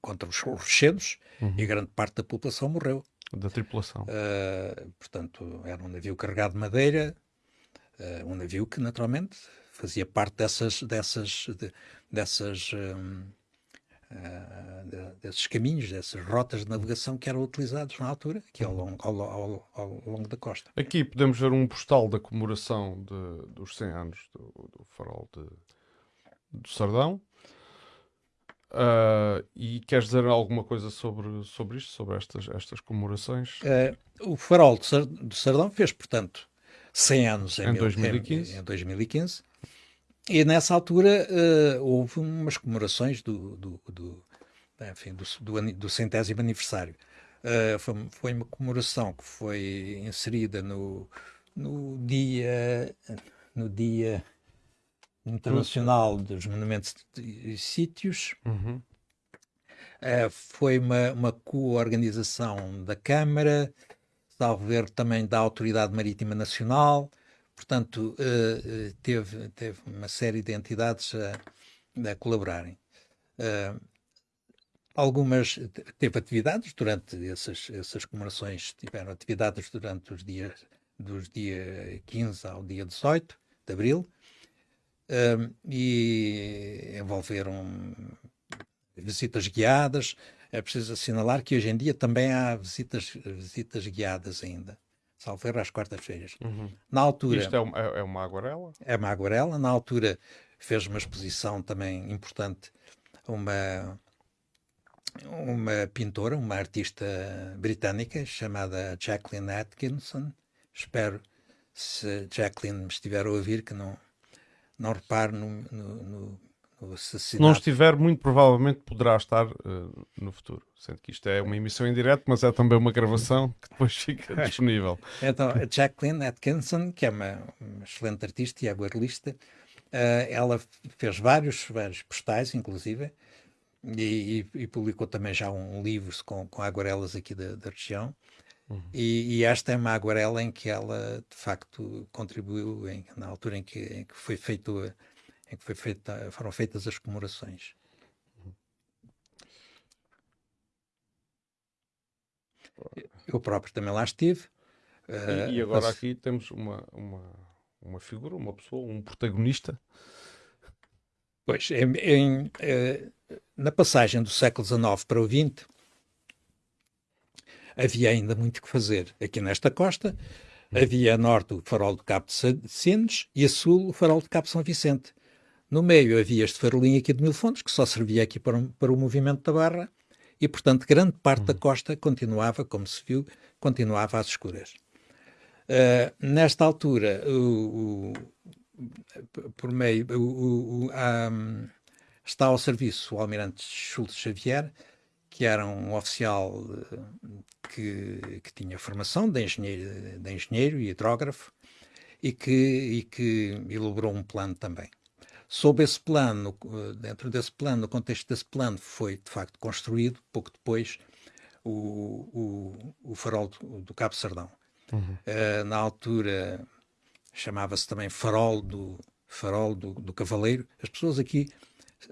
B: contra os rochedos uhum. e grande parte da população morreu.
A: Da tripulação. Uh,
B: portanto, era um navio carregado de madeira, uh, um navio que naturalmente fazia parte dessas, dessas, de, dessas um, uh, de, desses caminhos, dessas rotas de navegação que eram utilizados na altura, aqui ao longo, ao, ao, ao longo da costa.
A: Aqui podemos ver um postal da comemoração de, dos 100 anos do, do farol de, do Sardão. Uh, e queres dizer alguma coisa sobre, sobre isto, sobre estas, estas comemorações?
B: Uh, o Farol do Sardão fez, portanto, 100 anos
A: em, em, 2015.
B: Em, em 2015. E nessa altura uh, houve umas comemorações do, do, do, enfim, do, do, do centésimo aniversário. Foi, foi, uma comemoração que foi inserida no, no dia no dia Internacional dos Monumentos e Sítios. Uhum. Uh, foi uma, uma co-organização da Câmara, salvo ver também da Autoridade Marítima Nacional, portanto, uh, teve, teve uma série de entidades a, a colaborarem. Uh, algumas teve atividades durante essas, essas comemorações, tiveram atividades durante os dias dos dia 15 ao dia 18 de abril, e envolveram visitas guiadas. É preciso assinalar que hoje em dia também há visitas, visitas guiadas ainda. Salveiro às quartas-feiras.
A: Uhum. Na altura. Isto é uma, é uma aguarela?
B: É uma aguarela. Na altura fez uma exposição também importante, uma, uma pintora, uma artista britânica chamada Jacqueline Atkinson. Espero, se Jacqueline me estiver a ouvir, que não, não repare no, no, no. Se
A: não estiver, muito provavelmente poderá estar uh, no futuro. Sendo que isto é uma emissão em direto, mas é também uma gravação que depois fica <laughs> disponível.
B: então, a Jacqueline Atkinson, que é uma, uma excelente artista e aguarelista, uh, ela fez vários, vários postais, inclusive, e, e, e, publicou também já um livro com, com aguarelas aqui da, da região. Uhum. E, e, esta é uma aguarela em que ela, de facto, contribuiu em, na altura em que, em que foi feito, em que foi feita, foram feitas as comemorações. Eu próprio também lá estive.
A: Uh, e, agora mas... aqui temos uma, uma, uma figura, uma pessoa, um protagonista.
B: Pois, em, em, uh, na passagem do século XIX para o XX, havia ainda muito que fazer aqui nesta costa. Havia a norte o farol do Cabo de Sines e a sul o farol do Cabo São Vicente. No meio havia este farolinho aqui de Mil Fontes, que só servia aqui para, um, para o movimento da barra, e, portanto, grande parte da uhum. costa continuava, como se viu, continuava às escuras. Uh, nesta altura, o, o, por meio, o, um, está ao serviço o almirante Schultz Xavier, que era um oficial que, que tinha formação de engenheiro, de engenheiro e hidrógrafo e que, e que elaborou um plano também. Sob esse plano, dentro desse plano, no contexto desse plano, foi de facto construído, pouco depois, o, o, o farol do, do Cabo Sardão. Uhum. Uh, na altura chamava-se também farol do farol do, do Cavaleiro. As pessoas aqui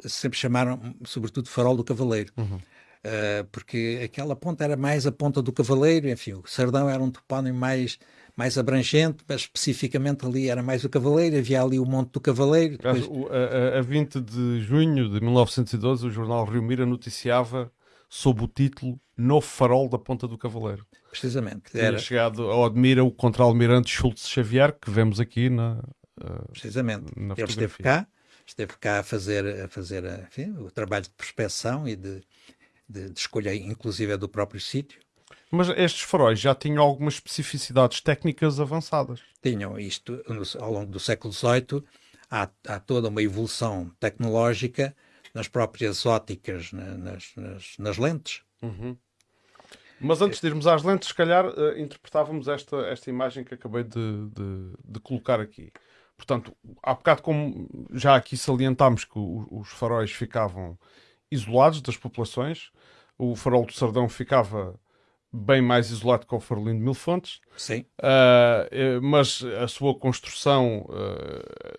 B: sempre chamaram, sobretudo, farol do Cavaleiro. Uhum. Uh, porque aquela ponta era mais a ponta do Cavaleiro, enfim, o Sardão era um topónimo mais, mais abrangente, mas especificamente ali era mais o Cavaleiro, havia ali o Monte do Cavaleiro.
A: Depois... A, a, a 20 de junho de 1912, o jornal Rio Mira noticiava sob o título Novo Farol da Ponta do Cavaleiro.
B: Precisamente.
A: Tinha era... chegado ao Admira o contra-almirante Schultz Xavier, que vemos aqui na. Uh,
B: Precisamente. Na Ele esteve cá, esteve cá a fazer, a fazer enfim, o trabalho de prospeção e de, de, de escolha, inclusive, é do próprio sítio.
A: Mas estes faróis já tinham algumas especificidades técnicas avançadas.
B: Tinham isto, ao longo do século XVIII, há, há toda uma evolução tecnológica nas próprias óticas, nas, nas, nas lentes. Uhum.
A: Mas antes de irmos às lentes, se calhar uh, interpretávamos esta, esta imagem que acabei de, de, de, colocar aqui. Portanto, há bocado, como já aqui salientámos que o, os faróis ficavam isolados das populações, o farol do Sardão ficava bem mais isolado que o farolino de Mil Fontes.
B: Sim.
A: Uh, mas a sua construção uh,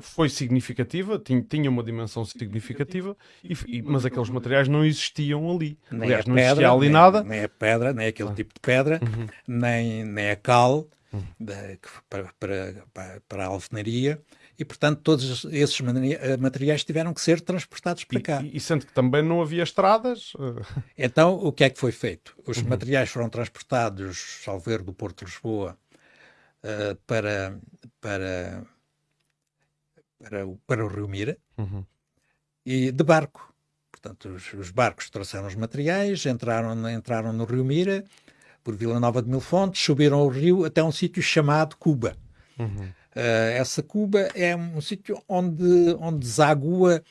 A: foi significativa, tinha, tinha uma dimensão significativa, e, e, mas aqueles materiais não existiam ali.
B: Nem
A: Aliás, não
B: pedra,
A: existia ali
B: nem,
A: nada.
B: Nem a pedra, nem aquele tipo de pedra,
A: Uhum.
B: nem, nem a cal
A: Uhum.
B: da- para, para, para a alvenaria, e portanto todos esses eh, materiais tiveram que ser transportados para
A: E,
B: cá.
A: e- e sendo que também não havia estradas, uh, <laughs>
B: Então, o que é que foi feito? Os
A: Uhum.
B: materiais foram transportados, salvo erro, do Porto de Lisboa eh, para, para, para, o, para o Rio Mira
A: Uhum.
B: e de barco. Portanto, os, os barcos trouxeram os materiais, entraram, entraram no Rio Mira, por Vila Nova de Mil Fontes, subiram o rio até um sítio chamado Cuba.
A: Uhum.
B: Eh, essa Cuba é um sítio onde, onde desagua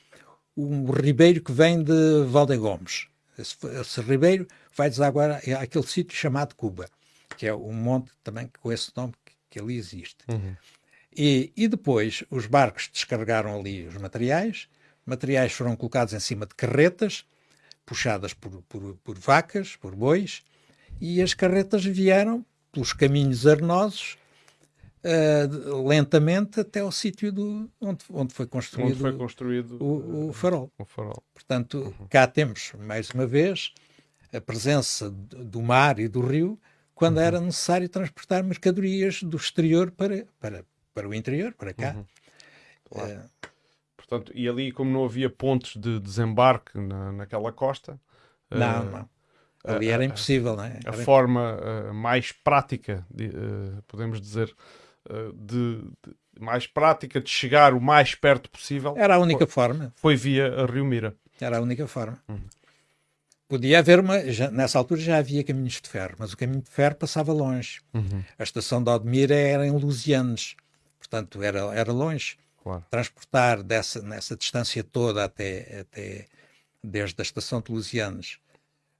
B: um ribeiro que vem de Valdegomes. Esse, esse ribeiro vai desaguar a- àquele sítio chamado Cuba, que é um monte também com esse nome que, que ali existe.
A: Uhum.
B: E, e depois os barcos descarregaram ali os materiais, materiais foram colocados em cima de carretas, puxadas por, por, por vacas, por bois, e as carretas vieram pelos caminhos arenosos eh, de- lentamente até ao sítio do, onde, onde foi construído
A: onde foi construído
B: o, o farol.
A: o farol.
B: Portanto, cá temos, mais uma vez, a presença do mar e do rio quando era necessário transportar mercadorias do exterior para, para, para o interior, para cá. Eh,
A: Portanto, e ali, como não havia pontos de desembarque na, naquela costa,
B: não,
A: uh,
B: não. Ali era impossível, não é?
A: a forma uh, mais prática, de, uh, podemos dizer, uh, de, de- mais prática de chegar o mais perto possível
B: Era a única forma.
A: foi via a Rio Mira.
B: Era a única forma. Podia haver uma. já- nessa altura já havia caminhos de ferro, mas o caminho de ferro passava longe. A estação de Odmira era em Lusianes, portanto era, era longe.
A: Claro.
B: Transportar dessa, nessa distância toda até, até desde a estação de Lusianes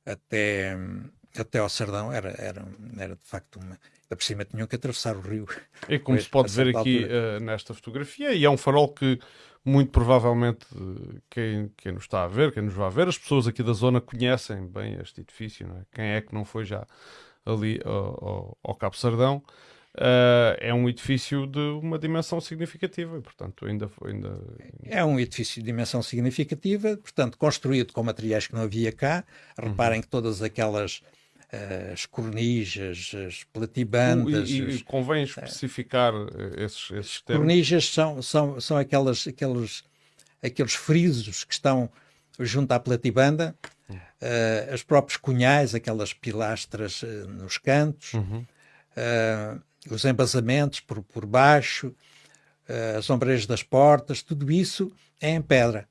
B: até, até ao Sardão era, era, era de facto uma. Ainda por cima tinham que atravessar o rio.
A: E como
B: Pois,
A: se pode ver aqui uh, nesta fotografia, e é um farol que muito provavelmente uh, quem, quem nos está a ver, quem nos vai ver, as pessoas aqui da zona conhecem bem este edifício. Não é? Quem é que não foi já ali ao, ao, ao Cabo Sardão? Uh, é um edifício de uma dimensão significativa, e, portanto, ainda, ainda
B: É um edifício de dimensão significativa, portanto, construído com materiais que não havia cá. Reparem que todas aquelas eh, as cornijas, as platibandas,
A: e, e
B: os-
A: convém especificar uh, esses, esses termos.
B: cornijas são, são, são aquelas, aqueles, aqueles frisos que estão junto à platibanda, eh, os próprios cunhais, aquelas pilastras eh, nos cantos, eh, os embasamentos por, por baixo, eh, as ombreiras das portas, tudo isso é em pedra.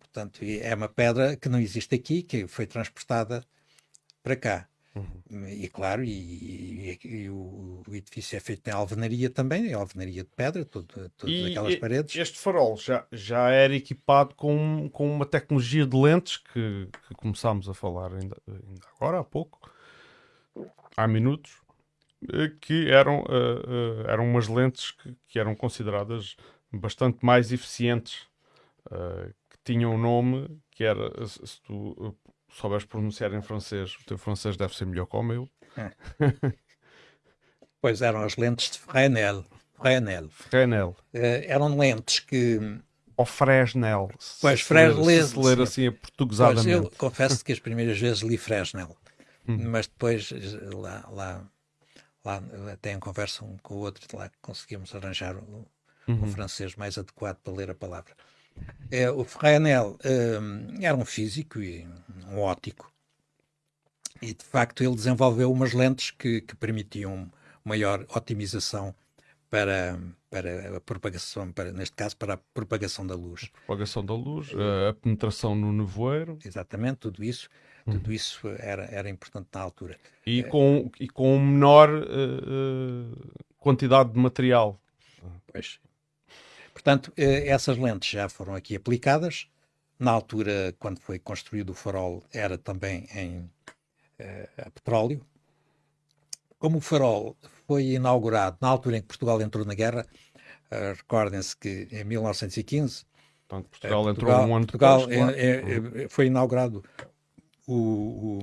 B: Portanto, e é uma pedra que não existe aqui, que foi transportada para cá. E claro, e, e- e o, o edifício é feito em alvenaria também, é alvenaria de pedra, todo- todas
A: E
B: aquelas paredes.
A: Este farol já, já era equipado com, com uma tecnologia de lentes que, que começámos a falar ainda, ainda agora, há pouco, há minutos, eh, que eram, eh, eh, eram umas lentes que, que eram consideradas bastante mais eficientes, eh, que tinham um nome que era, se tu souberes pronunciar em francês, o teu francês deve ser melhor que o meu, <laughs>
B: Pois eram as lentes de Fresnel. Fresnel.
A: Fresnel.
B: Eh, eram lentes que,
A: Ou Fresnel. se
B: Pois,
A: se ler-
B: Fresnel,
A: Se ler
B: sim.
A: assim,
B: Pois,
A: portuguesadamente.
B: eu confesso que as primeiras vezes li Fresnel,
A: Hum.
B: mas depois lá, lá, lá até em conversa um com o outro, lá conseguimos arranjar
A: Uhum.
B: o francês mais adequado para ler a palavra. É, o Fresnel eh, era um físico e um óptico, e de facto ele desenvolveu umas lentes que, que permitiam maior otimização para, para a propagação, para, neste caso para a propagação da luz.
A: propagação da luz, a- a penetração no nevoeiro
B: Exatamente, tudo isso, tudo isso era, era importante na altura.
A: e com, e com menor eh, quantidade de material.
B: Pois. Portanto, eh, essas lentes já foram aqui aplicadas. Na altura, quando foi construído o farol, era também em, a petróleo. Como o farol foi inaugurado na altura em que Portugal entrou na guerra, recordem-se que em 1915
A: Portanto, Portugal, Portugal entrou um ano
B: Portugal depois, é, é, foi inaugurado o,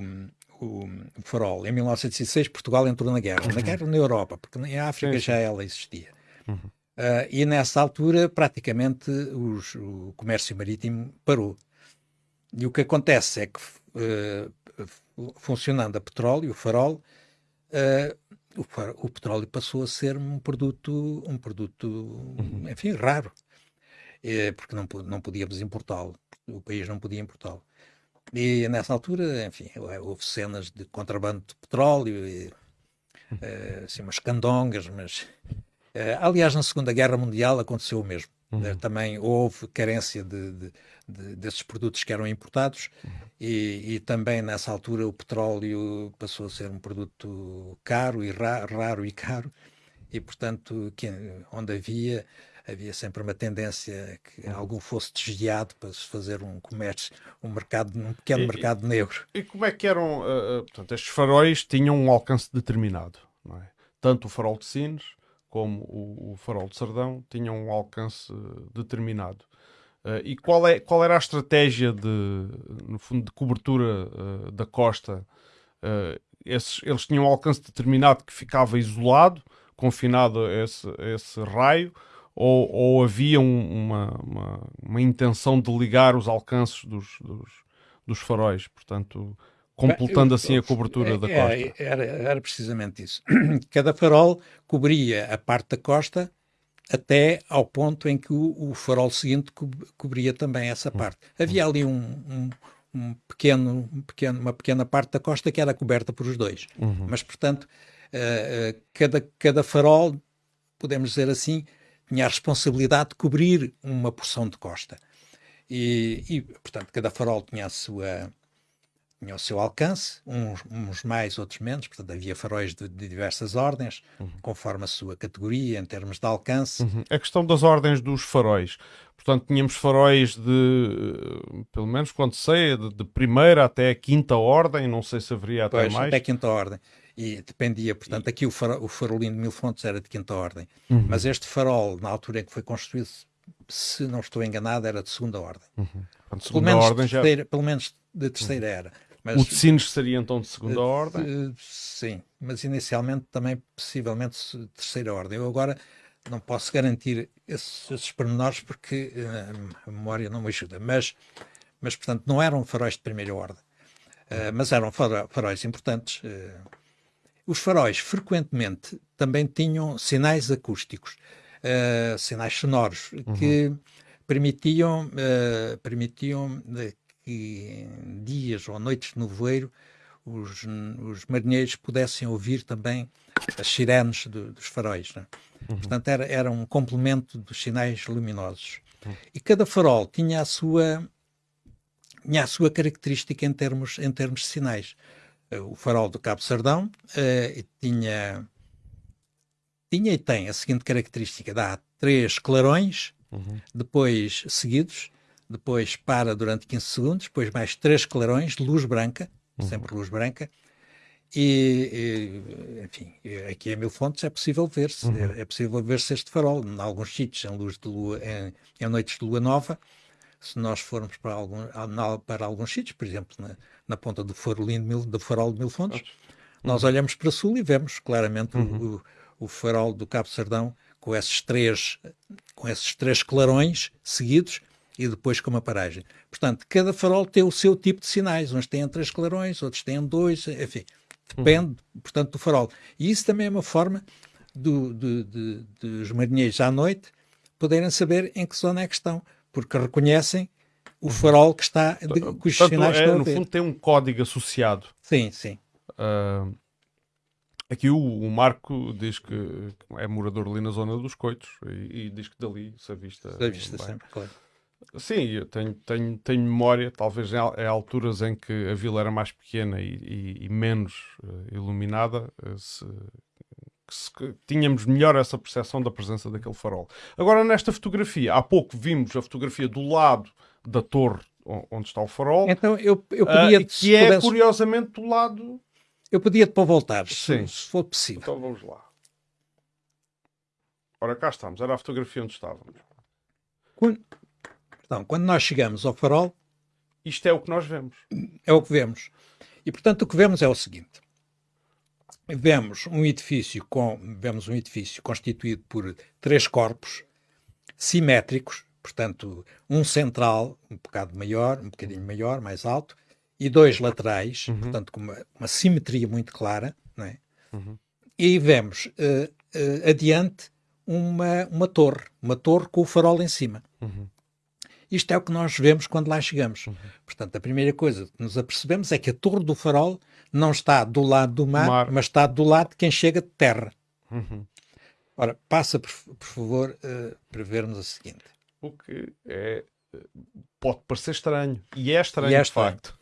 B: o, o, farol. Em 1906, Portugal entrou na guerra. Na guerra na Europa, porque em África sim, já ela existia. Uhum. Uh, e nessa altura, praticamente, os, o comércio marítimo parou. E o que acontece é que, uh, funcionando a petróleo, o farol, uh, o, o, petróleo passou a ser um produto, um produto uhum. enfim, raro. porque não, não podíamos importá-lo. O país não podia importá-lo. E nessa altura, enfim, houve cenas de contrabando de petróleo, e, uh, assim, umas candongas, mas. Uh, aliás, na Segunda Guerra Mundial aconteceu o mesmo. Uhum. Uh, também houve carência de, de, de, desses produtos que eram importados uhum. e, e, também nessa altura o petróleo passou a ser um produto caro e ra raro e caro e portanto que, onde havia havia sempre uma tendência que uhum. algum fosse desviado para se fazer um comércio, um mercado, um pequeno e, mercado negro.
A: E como é que eram, uh, portanto, estes faróis tinham um alcance determinado, não é? Tanto o farol de Sines como o, o farol de Sardão tinham um alcance determinado. Uh, e qual, é, qual era a estratégia de, no fundo, de cobertura uh, da costa? Uh, esses, eles tinham um alcance determinado que ficava isolado, confinado a esse, a esse raio, ou, ou havia um, uma, uma, uma, intenção de ligar os alcances dos, dos, dos faróis, portanto, completando assim a cobertura é, da costa?
B: É, era, era precisamente isso. <clears throat> Cada farol cobria a parte da costa até ao ponto em que o, o farol seguinte co cobria também essa hum. parte. Havia ali um, um, um, pequeno, um pequeno, uma pequena parte da costa que era coberta por os dois. Uhum. Mas, portanto, uh, cada, cada farol, podemos dizer assim, tinha a responsabilidade de cobrir uma porção de costa. E, e portanto, cada farol tinha a sua tinha o seu alcance, uns, uns, mais, outros menos, portanto havia faróis de, de diversas ordens, uhum. conforme a sua categoria, em termos de alcance.
A: Uhum. A questão das ordens dos faróis, portanto tínhamos faróis de, pelo menos quando sei, de, de primeira até a quinta ordem, não sei se haveria até
B: pois,
A: mais.
B: até a quinta ordem e dependia, portanto, aqui o, farol, o farolinho de Mil Fontes era de quinta ordem, uhum. mas este farol, na altura em que foi construído, se não estou enganado, era de segunda ordem.
A: Uhum. Portanto, segunda pelo, menos ordem
B: terceira, já... pelo menos de terceira uhum. era.
A: Mas, o de Sines seria então de segunda uh, ordem?
B: Uh, sim, mas inicialmente também possivelmente de terceira ordem. Eu agora não posso garantir esses, esses pormenores porque uh, a memória não me ajuda, mas, mas portanto não eram faróis de primeira ordem, mas eram faróis importantes os faróis frequentemente também tinham sinais acústicos, uh, sinais sonoros, uhum. que permitiam, uh, permitiam eh, que em dias ou noites de nevoeiro os, os marinheiros pudessem ouvir também as sirenes do, dos faróis. Né? Uhum. Portanto, era, era um complemento dos sinais luminosos. Uhum. E cada farol tinha a sua, tinha a sua característica em termos, em termos de sinais. Eh, o farol do Cabo Sardão uh, tinha, tinha e tem a seguinte característica: dá três clarões, uhum. depois seguidos, depois para durante 15 segundos, depois mais três clarões de luz branca, uhum. sempre luz branca, e, e, enfim, aqui em Mil Fontes é possível ver-se, uhum. é, é, possível ver-se este farol, em alguns sítios, em luz de lua, em, em noites de lua nova, se nós formos para, algum, para alguns sítios, por exemplo, na, na ponta do farolinho mil, do farol de Mil Fontes, uhum. nós olhamos para sul e vemos claramente uhum. o, o, farol do Cabo Sardão com esses três, com esses três clarões seguidos e depois com uma paragem. Portanto, cada farol tem o seu tipo de sinais. Uns têm três clarões, outros têm dois, enfim, depende, uhum. portanto, do farol. E isso também é uma forma do, do, de, dos marinheiros à noite poderem saber em que zona é que estão porque reconhecem o farol que está, de, cujos Portanto, sinais é,
A: No fundo tem um código associado.
B: Sim, sim.
A: Uh, aqui o, o, Marco diz que é morador ali na zona dos Coitos e, e diz que dali se avista.
B: Se avista sempre, claro.
A: Sim, eu tenho, tenho, tenho memória, talvez em, em alturas em que a vila era mais pequena e, e, e menos uh, iluminada, uh, se, que tínhamos melhor essa percepção da presença daquele farol. Agora, nesta fotografia, há pouco vimos a fotografia do lado da torre onde está o farol.
B: Então eu, eu podia...
A: Uh, que é, pudesse... curiosamente, do lado...
B: Eu podia-te para voltar, se, se for possível.
A: Então vamos lá. Ora, cá estamos. Era a fotografia onde estávamos.
B: Quando, então, quando nós chegamos ao farol...
A: Isto é o que nós vemos.
B: É o que vemos. E, portanto, o que vemos é o seguinte. Vemos um edifício com vemos um edifício constituído por três corpos simétricos, portanto, um central, um bocado maior, um bocadinho maior, mais alto, e dois laterais, uhum. portanto, com uma, uma, simetria muito clara, não é? Uhum. E vemos uh, uh, adiante uma, uma torre, uma torre com o farol em cima. Uhum. Isto é o que nós vemos quando lá chegamos. Uhum. Portanto, a primeira coisa que nos apercebemos é que a torre do farol não está do lado do mar, mar. mas está do lado de quem chega de terra. Uhum. Ora, passa, por, por favor, uh, para vermos o seguinte.
A: O que é, pode parecer estranho. E é estranho, e é estranho. de facto.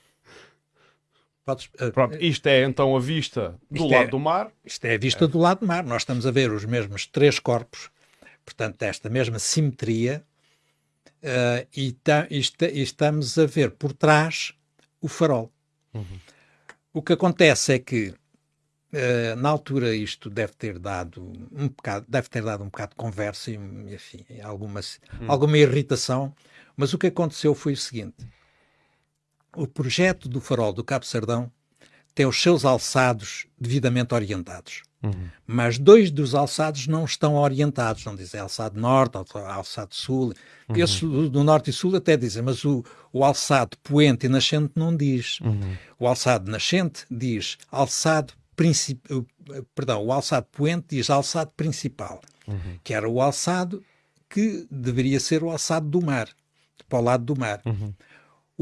A: Podes, uh, Pronto, isto é então a vista do lado é, do mar.
B: Isto é a vista é. do lado do mar. Nós estamos a ver os mesmos três corpos, portanto, esta mesma simetria, uh, e, ta, e, e, estamos a ver por trás o farol. Uhum. O que acontece é que Uh, na altura isto deve ter dado um bocado, deve ter dado um bocado de conversa e enfim, alguma, hum. alguma irritação, mas o que aconteceu foi o seguinte: o projeto do farol do Cabo Sardão tem os seus alçados devidamente orientados. Uhum. Mas dois dos alçados não estão orientados, não dizem alçado norte, alçado sul. Uhum. Esses do norte e sul até dizem, mas o, o alçado poente e nascente não diz. Uhum. O alçado nascente diz alçado principal, perdão, o alçado poente diz alçado principal, uhum. que era o alçado que deveria ser o alçado do mar, para o lado do mar. Uhum.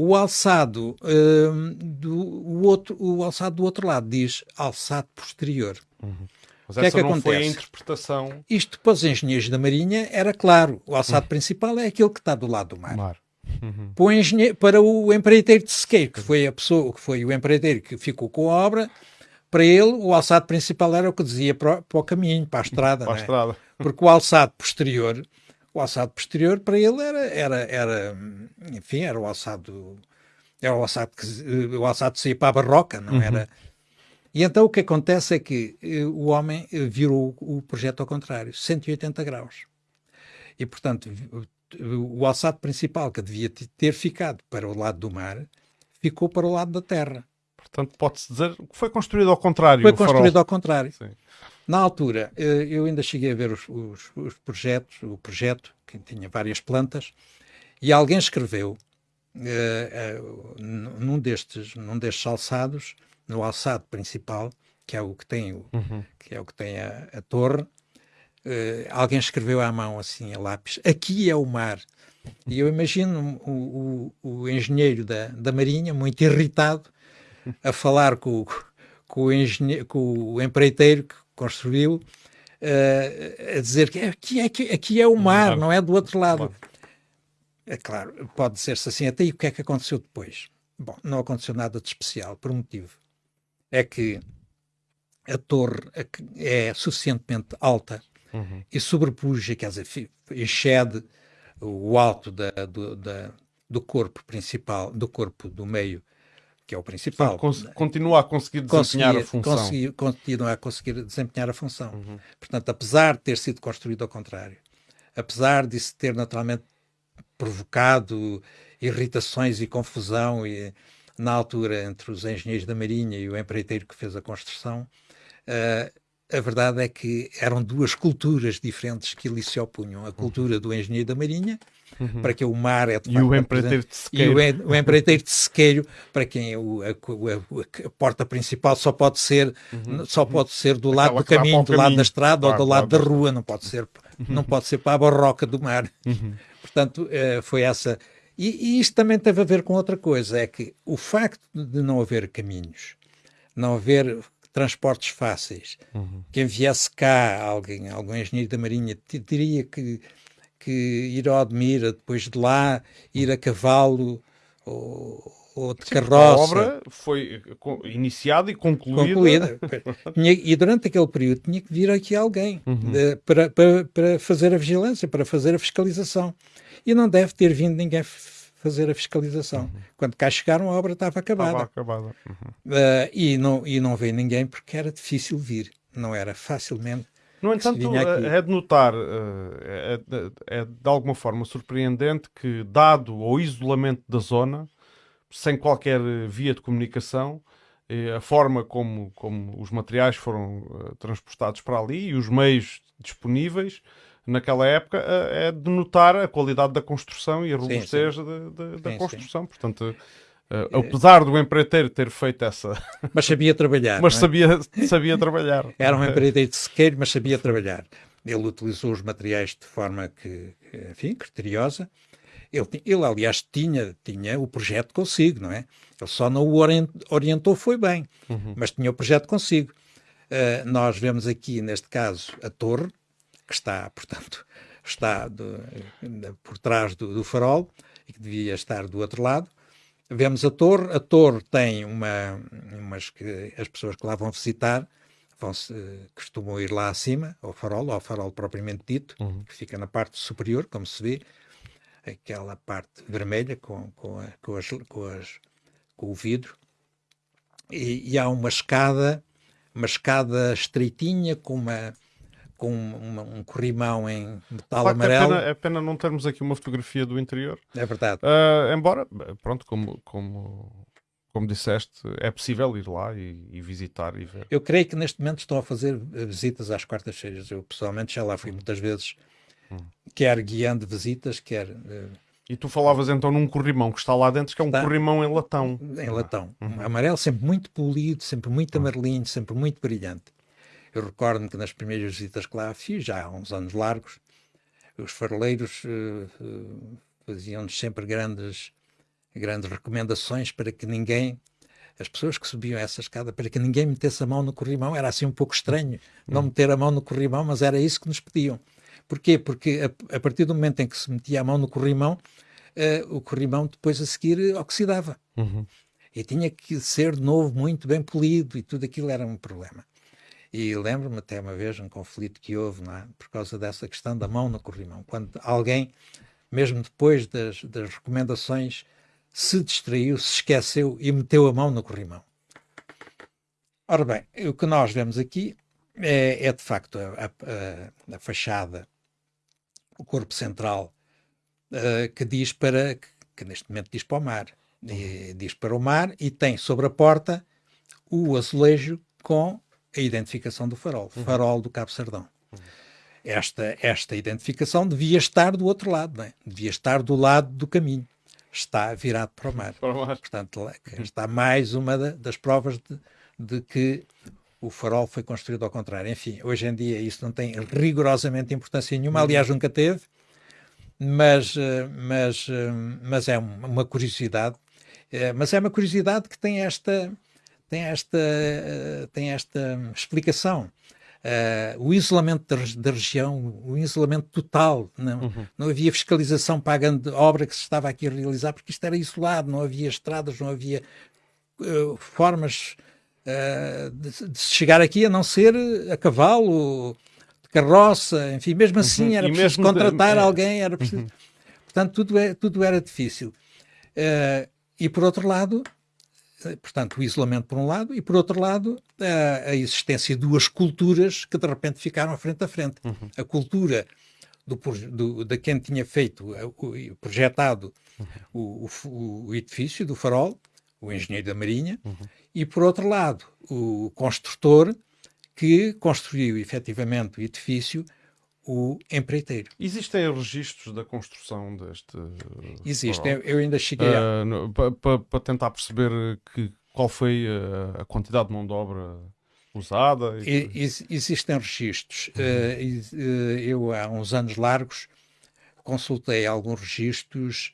B: O alçado uh, do o outro, o alçado do outro lado diz alçado posterior.
A: Uhum. Mas que é essa é que não acontece? foi a interpretação.
B: Isto para os engenheiros da Marinha era claro. O alçado uhum. principal é aquele que está do lado do mar. mar. Uhum. Para, o para o empreiteiro de Sequeiro, que foi a pessoa, que foi o empreiteiro que ficou com a obra, para ele o alçado principal era o que dizia para, para o caminho, para a estrada.
A: para a
B: é?
A: estrada.
B: Porque o alçado posterior o alçado posterior para ele era, era, era enfim, era o alçado, era o alçado que o alçado saía para a barroca, não uhum. era? E então o que acontece é que eh, o homem eh, virou o projeto ao contrário, 180 graus. E, portanto, o alçado principal que devia ter ficado para o lado do mar, ficou para o lado da terra.
A: Portanto, pode-se dizer que foi construído ao contrário.
B: Foi construído ao contrário. Sim. Na altura, eh, eu ainda cheguei a ver os, os, os, projetos, o projeto, que tinha várias plantas, e alguém escreveu uh, uh, num, destes, num destes alçados, no alçado principal, que é o que tem, o, uhum. que é o que tem a, a torre, uh, alguém escreveu à mão, assim, a lápis, aqui é o mar. E eu imagino o, o, o engenheiro da, da Marinha, muito irritado, a falar com, com, o, engenheiro, com o empreiteiro que construiu, uh, a dizer que aqui, aqui, aqui é o mar, não é do outro lado. É claro, pode dizer-se assim, até e o que é que aconteceu depois? Bom, não aconteceu nada de especial, por um motivo. É que a torre é suficientemente alta uhum. e sobrepuja, quer dizer, excede o alto da, do, da, do corpo principal, do corpo do meio que é o principal.
A: Portanto, continua a conseguir desempenhar a função. Conseguir,
B: continua a conseguir desempenhar a função. Uhum. Portanto, apesar de ter sido construído ao contrário, apesar de se ter naturalmente provocado irritações e confusão e, na altura entre os engenheiros da Marinha e o empreiteiro que fez a construção, uh, a verdade é que eram duas culturas diferentes que ali se opunham. A cultura do engenheiro da Marinha, uhum. para que o mar é de
A: E o empreiteiro de sequeiro.
B: E o, o empreiteiro de sequeiro, para quem o, a, a, a, porta principal só pode ser, uhum. só pode ser do lado Aquela do caminho, do lado da estrada claro, ou do lado claro. da rua, não pode ser, uhum. não pode ser para a barroca do mar. Uhum. Portanto, uh, foi essa. E, e isto também teve a ver com outra coisa, é que o facto de não haver caminhos, não haver transportes fáceis. Uhum. Quem viesse cá, alguém, algum engenheiro da Marinha, teria que, que ir ao Admira, depois de lá ir a cavalo ou, ou de Sim, carroça. A
A: obra foi iniciada e concluída. concluída. <laughs>
B: e durante aquele período tinha que vir aqui alguém uhum. de, para, para, para fazer a vigilância, para fazer a fiscalização. E não deve ter vindo ninguém fazer a fiscalização. Uhum. Quando cá chegaram, a obra estava acabada.
A: Estava acabada. Uhum.
B: Uh, e, não, e não veio ninguém porque era difícil vir. Não era facilmente.
A: No entanto, é de notar, é, é, é de alguma forma surpreendente que, dado o isolamento da zona, sem qualquer via de comunicação, a forma como, como os materiais foram transportados para ali e os meios disponíveis naquela época é de notar a qualidade da construção e a robustez sim, sim. De, de, da sim, construção. Portanto, uh, apesar do empreiteiro ter feito essa. <laughs>
B: Mas sabia trabalhar.
A: mas é? sabia, sabia trabalhar.
B: Era um empreiteiro de sequeiro, mas sabia trabalhar. Ele utilizou os materiais de forma que, enfim, criteriosa ele, ele, aliás, tinha, tinha o projeto consigo, não é? Ele só não o orientou, foi bem, uhum. mas tinha o projeto consigo. Uh, nós vemos aqui, neste caso, a torre, que está, <laughs> portanto, está do, por trás do, do, farol e que devia estar do outro lado. Vemos a torre, a torre tem uma, umas que as pessoas que lá vão visitar vão -se, costumam ir lá acima, ao farol, ao farol propriamente dito, uhum. que fica na parte superior, como se vê, aquela parte vermelha com, com, a, com, as, com, as, com o vidro, e, e, há uma escada, uma escada estreitinha com uma com uma, um corrimão em metal
A: é
B: amarelo.
A: É pena, é pena, não termos aqui uma fotografia do interior.
B: É verdade.
A: Uh, embora, pronto, como, como, como disseste, é possível ir lá e, e, visitar e ver.
B: Eu creio que neste momento estão a fazer visitas às quartas-feiras. Eu pessoalmente já lá fui muitas vezes Hum. Quer guiando visitas, quer. Uh,
A: e tu falavas então num corrimão que está lá dentro, que é um está corrimão em latão.
B: Em latão. Uhum. Amarelo, sempre muito polido, sempre muito uhum. amarelinho, sempre muito brilhante. Eu recordo-me que nas primeiras visitas que lá fiz, já há uns anos largos, os faroleiros uh, uh, faziam-nos sempre grandes, grandes recomendações para que ninguém, as pessoas que subiam essa escada, para que ninguém metesse a mão no corrimão. Era assim um pouco estranho não uhum. meter a mão no corrimão, mas era isso que nos pediam. Porquê? Porque a, a, partir do momento em que se metia a mão no corrimão, uh, o corrimão depois a seguir oxidava. Uhum. E tinha que ser de novo muito bem polido e tudo aquilo era um problema. E lembro-me até uma vez um conflito que houve é? por causa dessa questão da mão no corrimão. Quando alguém, mesmo depois das, das recomendações, se distraiu, se esqueceu e meteu a mão no corrimão. Ora bem, o que nós vemos aqui é, é de facto a, a, a, fachada o corpo central, uh, que diz para, que, que, neste momento diz para o mar, e, diz para o mar e tem sobre a porta o azulejo com a identificação do farol, uhum. farol do Cabo Sardão. Uhum. Esta, esta identificação devia estar do outro lado, não é? devia estar do lado do caminho. Está virado para o mar.
A: Para o mar.
B: Portanto, está mais uma das provas de, de que o farol foi construído ao contrário. Enfim, hoje em dia isso não tem rigorosamente importância nenhuma, aliás, nunca teve, mas, eh, mas, eh, mas é uma curiosidade. Eh, mas é uma curiosidade que tem esta, tem esta, tem esta explicação. Uh, o isolamento da, da, região, o isolamento total, não, uhum. não havia fiscalização pagando obra que se estava aqui a realizar, porque isto era isolado, não havia estradas, não havia uh, formas uh, de, de, chegar aqui a não ser a cavalo, de carroça, enfim, mesmo uhum. assim era preciso contratar de... É. alguém, era preciso... Uhum. Portanto, tudo, é, tudo era difícil. E por outro lado, portanto, o isolamento por um lado, e por outro lado, a, a existência de duas culturas que de repente ficaram frente a frente. Uhum. A cultura do, do, de quem tinha feito, o, projetado uhum. o, o, o, edifício do farol, o engenheiro da Marinha, uhum e, por outro lado, o construtor que construiu efetivamente o edifício, o empreiteiro.
A: Existem registros da construção deste.
B: Existem, eu ainda cheguei a.
A: Uh, Para tentar perceber que, qual foi a, a quantidade de mão de obra usada?
B: E... existem registros. Uhum. Uh, eu, há uns anos largos, consultei alguns registros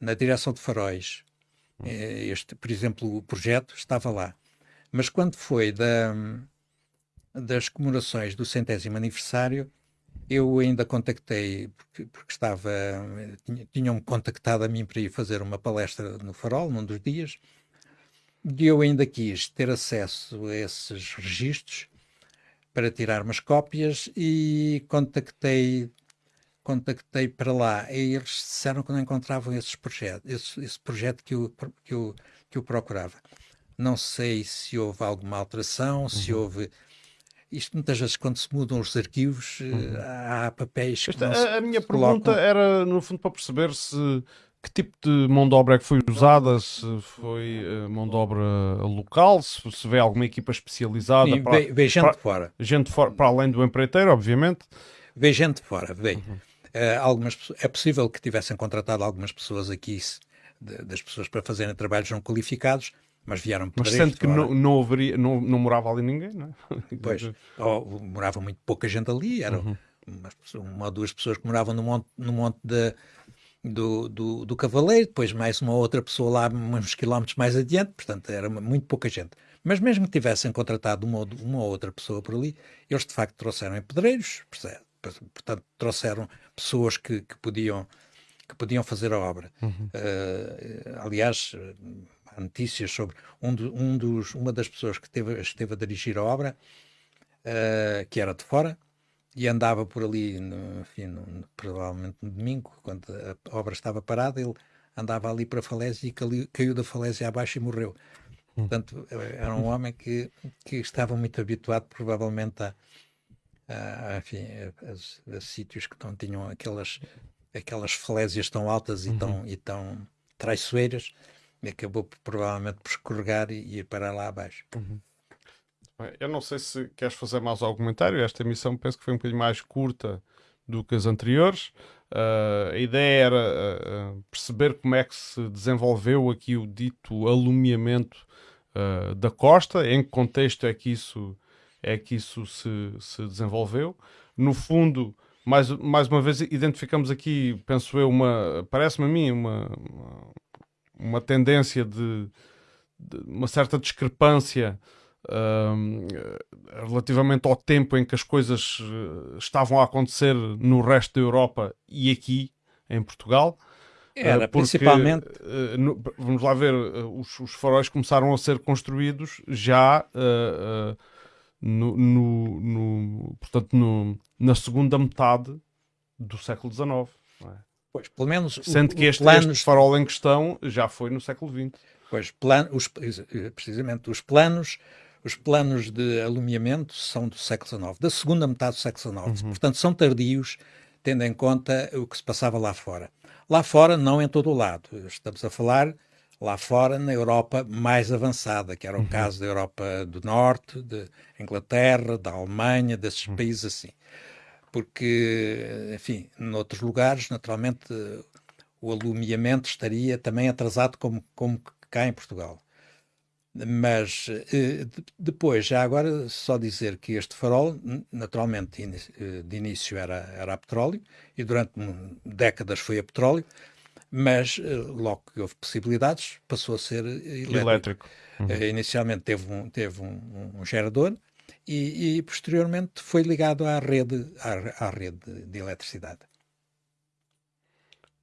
B: na direção de faróis eh, este, por exemplo, o projeto estava lá. Mas quando foi da, das comemorações do centésimo aniversário, eu ainda contactei, porque, porque estava, tinham-me contactado a mim para ir fazer uma palestra no Farol, num dos dias, e eu ainda quis ter acesso a esses registros para tirar umas cópias e contactei contactei para lá e eles disseram que não encontravam esses projetos, esse, esse projeto que eu, que, eu, que eu procurava. Não sei se houve alguma alteração, uhum. se houve. Isto muitas vezes, quando se mudam os arquivos, uhum. há papéis que.
A: Esta, a, a minha pergunta era, no fundo, para perceber se que tipo de mão de obra é que foi usada? Se foi uh, mão de obra local? Se, se vê alguma equipa especializada?
B: Sim, para, vê, gente para, fora.
A: Gente for, para além do empreiteiro, obviamente.
B: Vê gente fora, vê. Uhum. Uh, algumas, é possível que tivessem contratado algumas pessoas aqui, de, das pessoas para fazerem trabalhos não qualificados, mas vieram
A: Mas sendo que não, não, haveria, não, não morava ali ninguém, não
B: é? <laughs> Pois, ou, morava muito pouca gente ali, eram uhum. uma, uma ou duas pessoas que moravam no monte, no monte de do, do, do Cavaleiro, depois mais uma outra pessoa lá uns quilómetros mais adiante, portanto era muito pouca gente. Mas mesmo que tivessem contratado uma, uma ou outra pessoa por ali, eles de facto trouxeram pedreiros, portanto trouxeram pessoas que, que, podiam, que podiam fazer a obra. Uhum. Uh, aliás, há notícias sobre um, do, um dos, uma das pessoas que esteve, esteve a dirigir a obra, uh, que era de fora, e andava por ali, no, enfim, no, provavelmente no domingo, quando a obra estava parada, ele andava ali para a falésia e caiu, caiu da falésia abaixo e morreu. Hum. Portanto, era um homem que, que estava muito habituado, provavelmente, a, a, enfim, a, a, sítios que não tinham aquelas, aquelas falésias tão altas e, uhum. tão, e tão traiçoeiras, acabou provavelmente por escorregar e, ir para lá abaixo. Uhum.
A: Eu não sei se queres fazer mais algum comentário. Esta emissão penso que foi um bocadinho mais curta do que as anteriores. Uh, a ideia era uh, perceber como é que se desenvolveu aqui o dito alumiamento uh, da costa, em que contexto é que isso, é que isso se, se desenvolveu. No fundo, mais, mais uma vez, identificamos aqui, penso eu, uma, parece-me a mim, uma, uma tendência de, de uma certa discrepância relativamente ao tempo em que as coisas eh, estavam a acontecer no resto da Europa e aqui em Portugal.
B: Era, porque, principalmente.
A: Uh, no, vamos lá ver, uh, os, os, faróis começaram a ser construídos já uh, no, no, no, portanto, no, na segunda metade do século XIX. É?
B: Pois, pelo menos.
A: Sendo o, que este, planos... este farol em questão já foi no século XX.
B: Pois, plan, os, precisamente, os planos os planos de alumiamento são do século XIX, da segunda metade do século XIX. Uhum. Portanto, são tardios, tendo em conta o que se passava lá fora. Lá fora, não em todo o lado. Estamos a falar lá fora, na Europa mais avançada, que era o uhum. caso da Europa do Norte, de Inglaterra, da Alemanha, desses uhum. países assim. Porque, enfim, noutros lugares, naturalmente, o alumiamento estaria também atrasado como, como cá em Portugal. Mas eh, depois, já agora, só dizer que este farol, naturalmente, eh, de início era, era a petróleo e durante décadas foi a petróleo, mas eh, logo que houve possibilidades, passou a ser elétrico. elétrico. Uhum. Inicialmente teve um, teve um, um gerador e, e, posteriormente foi ligado à rede, à, à rede de eletricidade.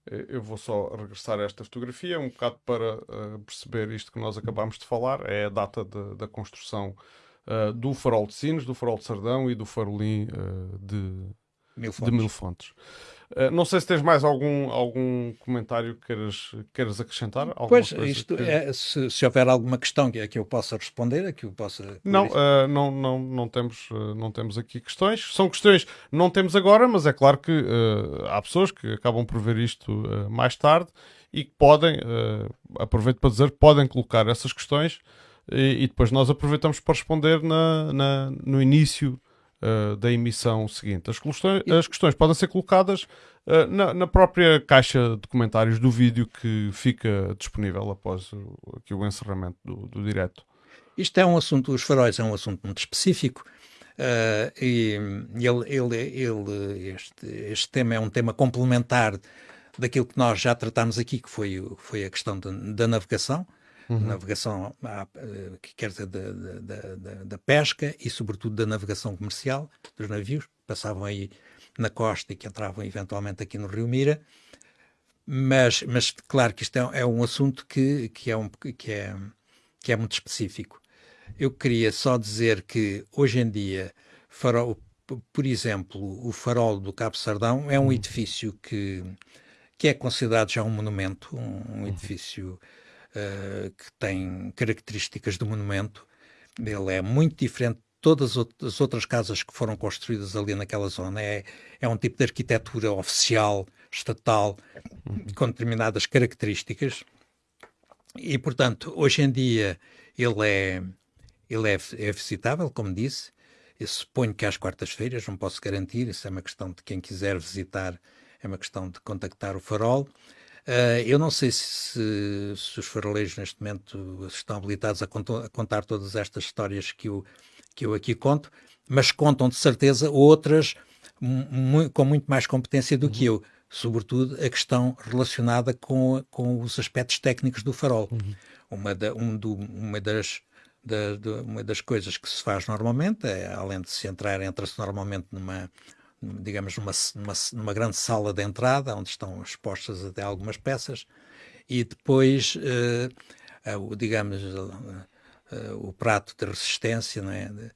A: Eh, eu vou só regressar a esta fotografia um bocado para uh, perceber isto que nós acabámos de falar. É a data de, da construção uh, do farol de Sines, do farol de Sardão e do farolim uh, de, Mil de Mil Fontes. Uh, não sei se tens mais algum, algum comentário que queiras, queiras acrescentar.
B: Pois, isto que... é, se, se, houver alguma questão que, que eu possa responder, que eu possa.
A: Não, uh, não, não, não, temos, uh, não temos aqui questões. São questões não temos agora, mas é claro que há pessoas que acabam por ver isto mais tarde e que podem, aproveito para dizer, podem colocar essas questões e, e depois nós aproveitamos para responder na, na no início uh, da emissão seguinte. As questões, as questões podem ser colocadas uh, na, na, própria caixa de comentários do vídeo que fica disponível após o, aqui o encerramento do, do direto.
B: Isto é um assunto, os faróis é um assunto muito específico. Uh, e ele, ele, ele, este, este tema é um tema complementar daquilo que nós já tratámos aqui, que foi, foi a questão de, da navegação uhum. navegação, eh, que quer dizer, da, da, da, da, pesca e, sobretudo, da navegação comercial dos navios, que passavam aí na costa e que entravam eventualmente aqui no Rio Mira. Mas, mas claro que isto é, é um assunto que, que, é um, que, é, que é muito específico. Eu queria só dizer que, hoje em dia, farol, por exemplo, o farol do Cabo Sardão é um edifício que, que é considerado já um monumento, um, um edifício uh, que tem características de monumento. Ele é muito diferente de todas as outras casas que foram construídas ali naquela zona. É, é um tipo de arquitetura oficial, estatal, com determinadas características. E, portanto, hoje em dia ele é, ele é, é visitável, como disse. Eu suponho que às quartas-feiras, não posso garantir, isso é uma questão de quem quiser visitar, é uma questão de contactar o farol. Uh, eu não sei se, se, os faroleiros neste momento estão habilitados a, a, contar todas estas histórias que eu, que eu aqui conto, mas contam de certeza outras com muito mais competência do uhum. que eu, sobretudo a questão relacionada com, com os aspectos técnicos do farol. Uhum. Uma, da, um do, uma das da, de, uma das coisas que se faz normalmente, é, além de se entrar, entra-se normalmente numa, digamos, numa, numa, numa, grande sala de entrada, onde estão expostas até algumas peças, e depois, uh, uh, digamos, uh, o prato de resistência, não é?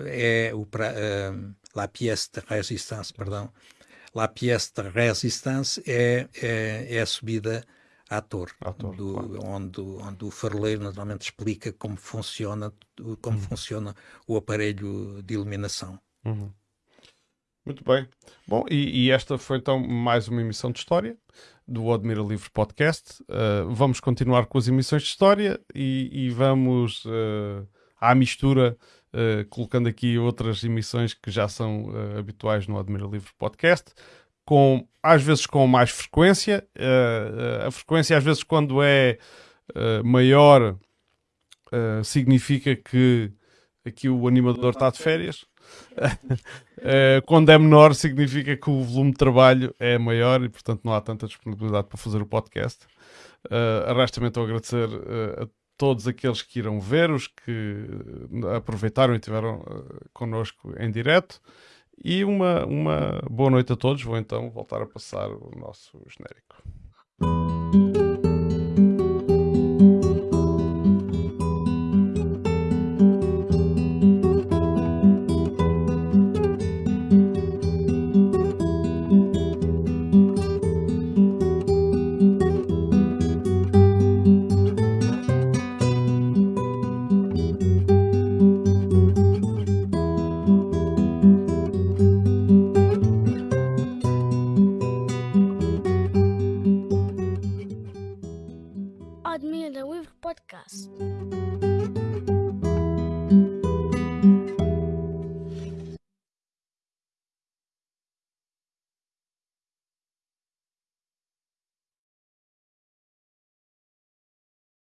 B: é o pra, la pièce de résistance, perdão, la pièce de résistance é, é, é a subida à torre,
A: torre
B: do,
A: claro.
B: onde, onde o faroleiro naturalmente explica como funciona, como uhum. funciona o aparelho de iluminação.
A: Uhum. Muito bem. Bom, e, e, esta foi então mais uma emissão de história do Admira Livre Podcast. Uh, vamos continuar com as emissões de história e, e vamos uh, à mistura, uh, colocando aqui outras emissões que já são habituais no Admira Livre Podcast com, às vezes com mais frequência. Uh, a frequência, às vezes, quando é uh, maior, uh, significa que aqui o animador está de férias. <laughs> quando é menor, significa que o volume de trabalho é maior e, portanto, não há tanta disponibilidade para fazer o podcast. Uh, Resta-me então agradecer a todos aqueles que irão ver, os que aproveitaram e estiveram connosco em direto. E uma, uma boa noite a todos. Vou então voltar a passar o nosso genérico.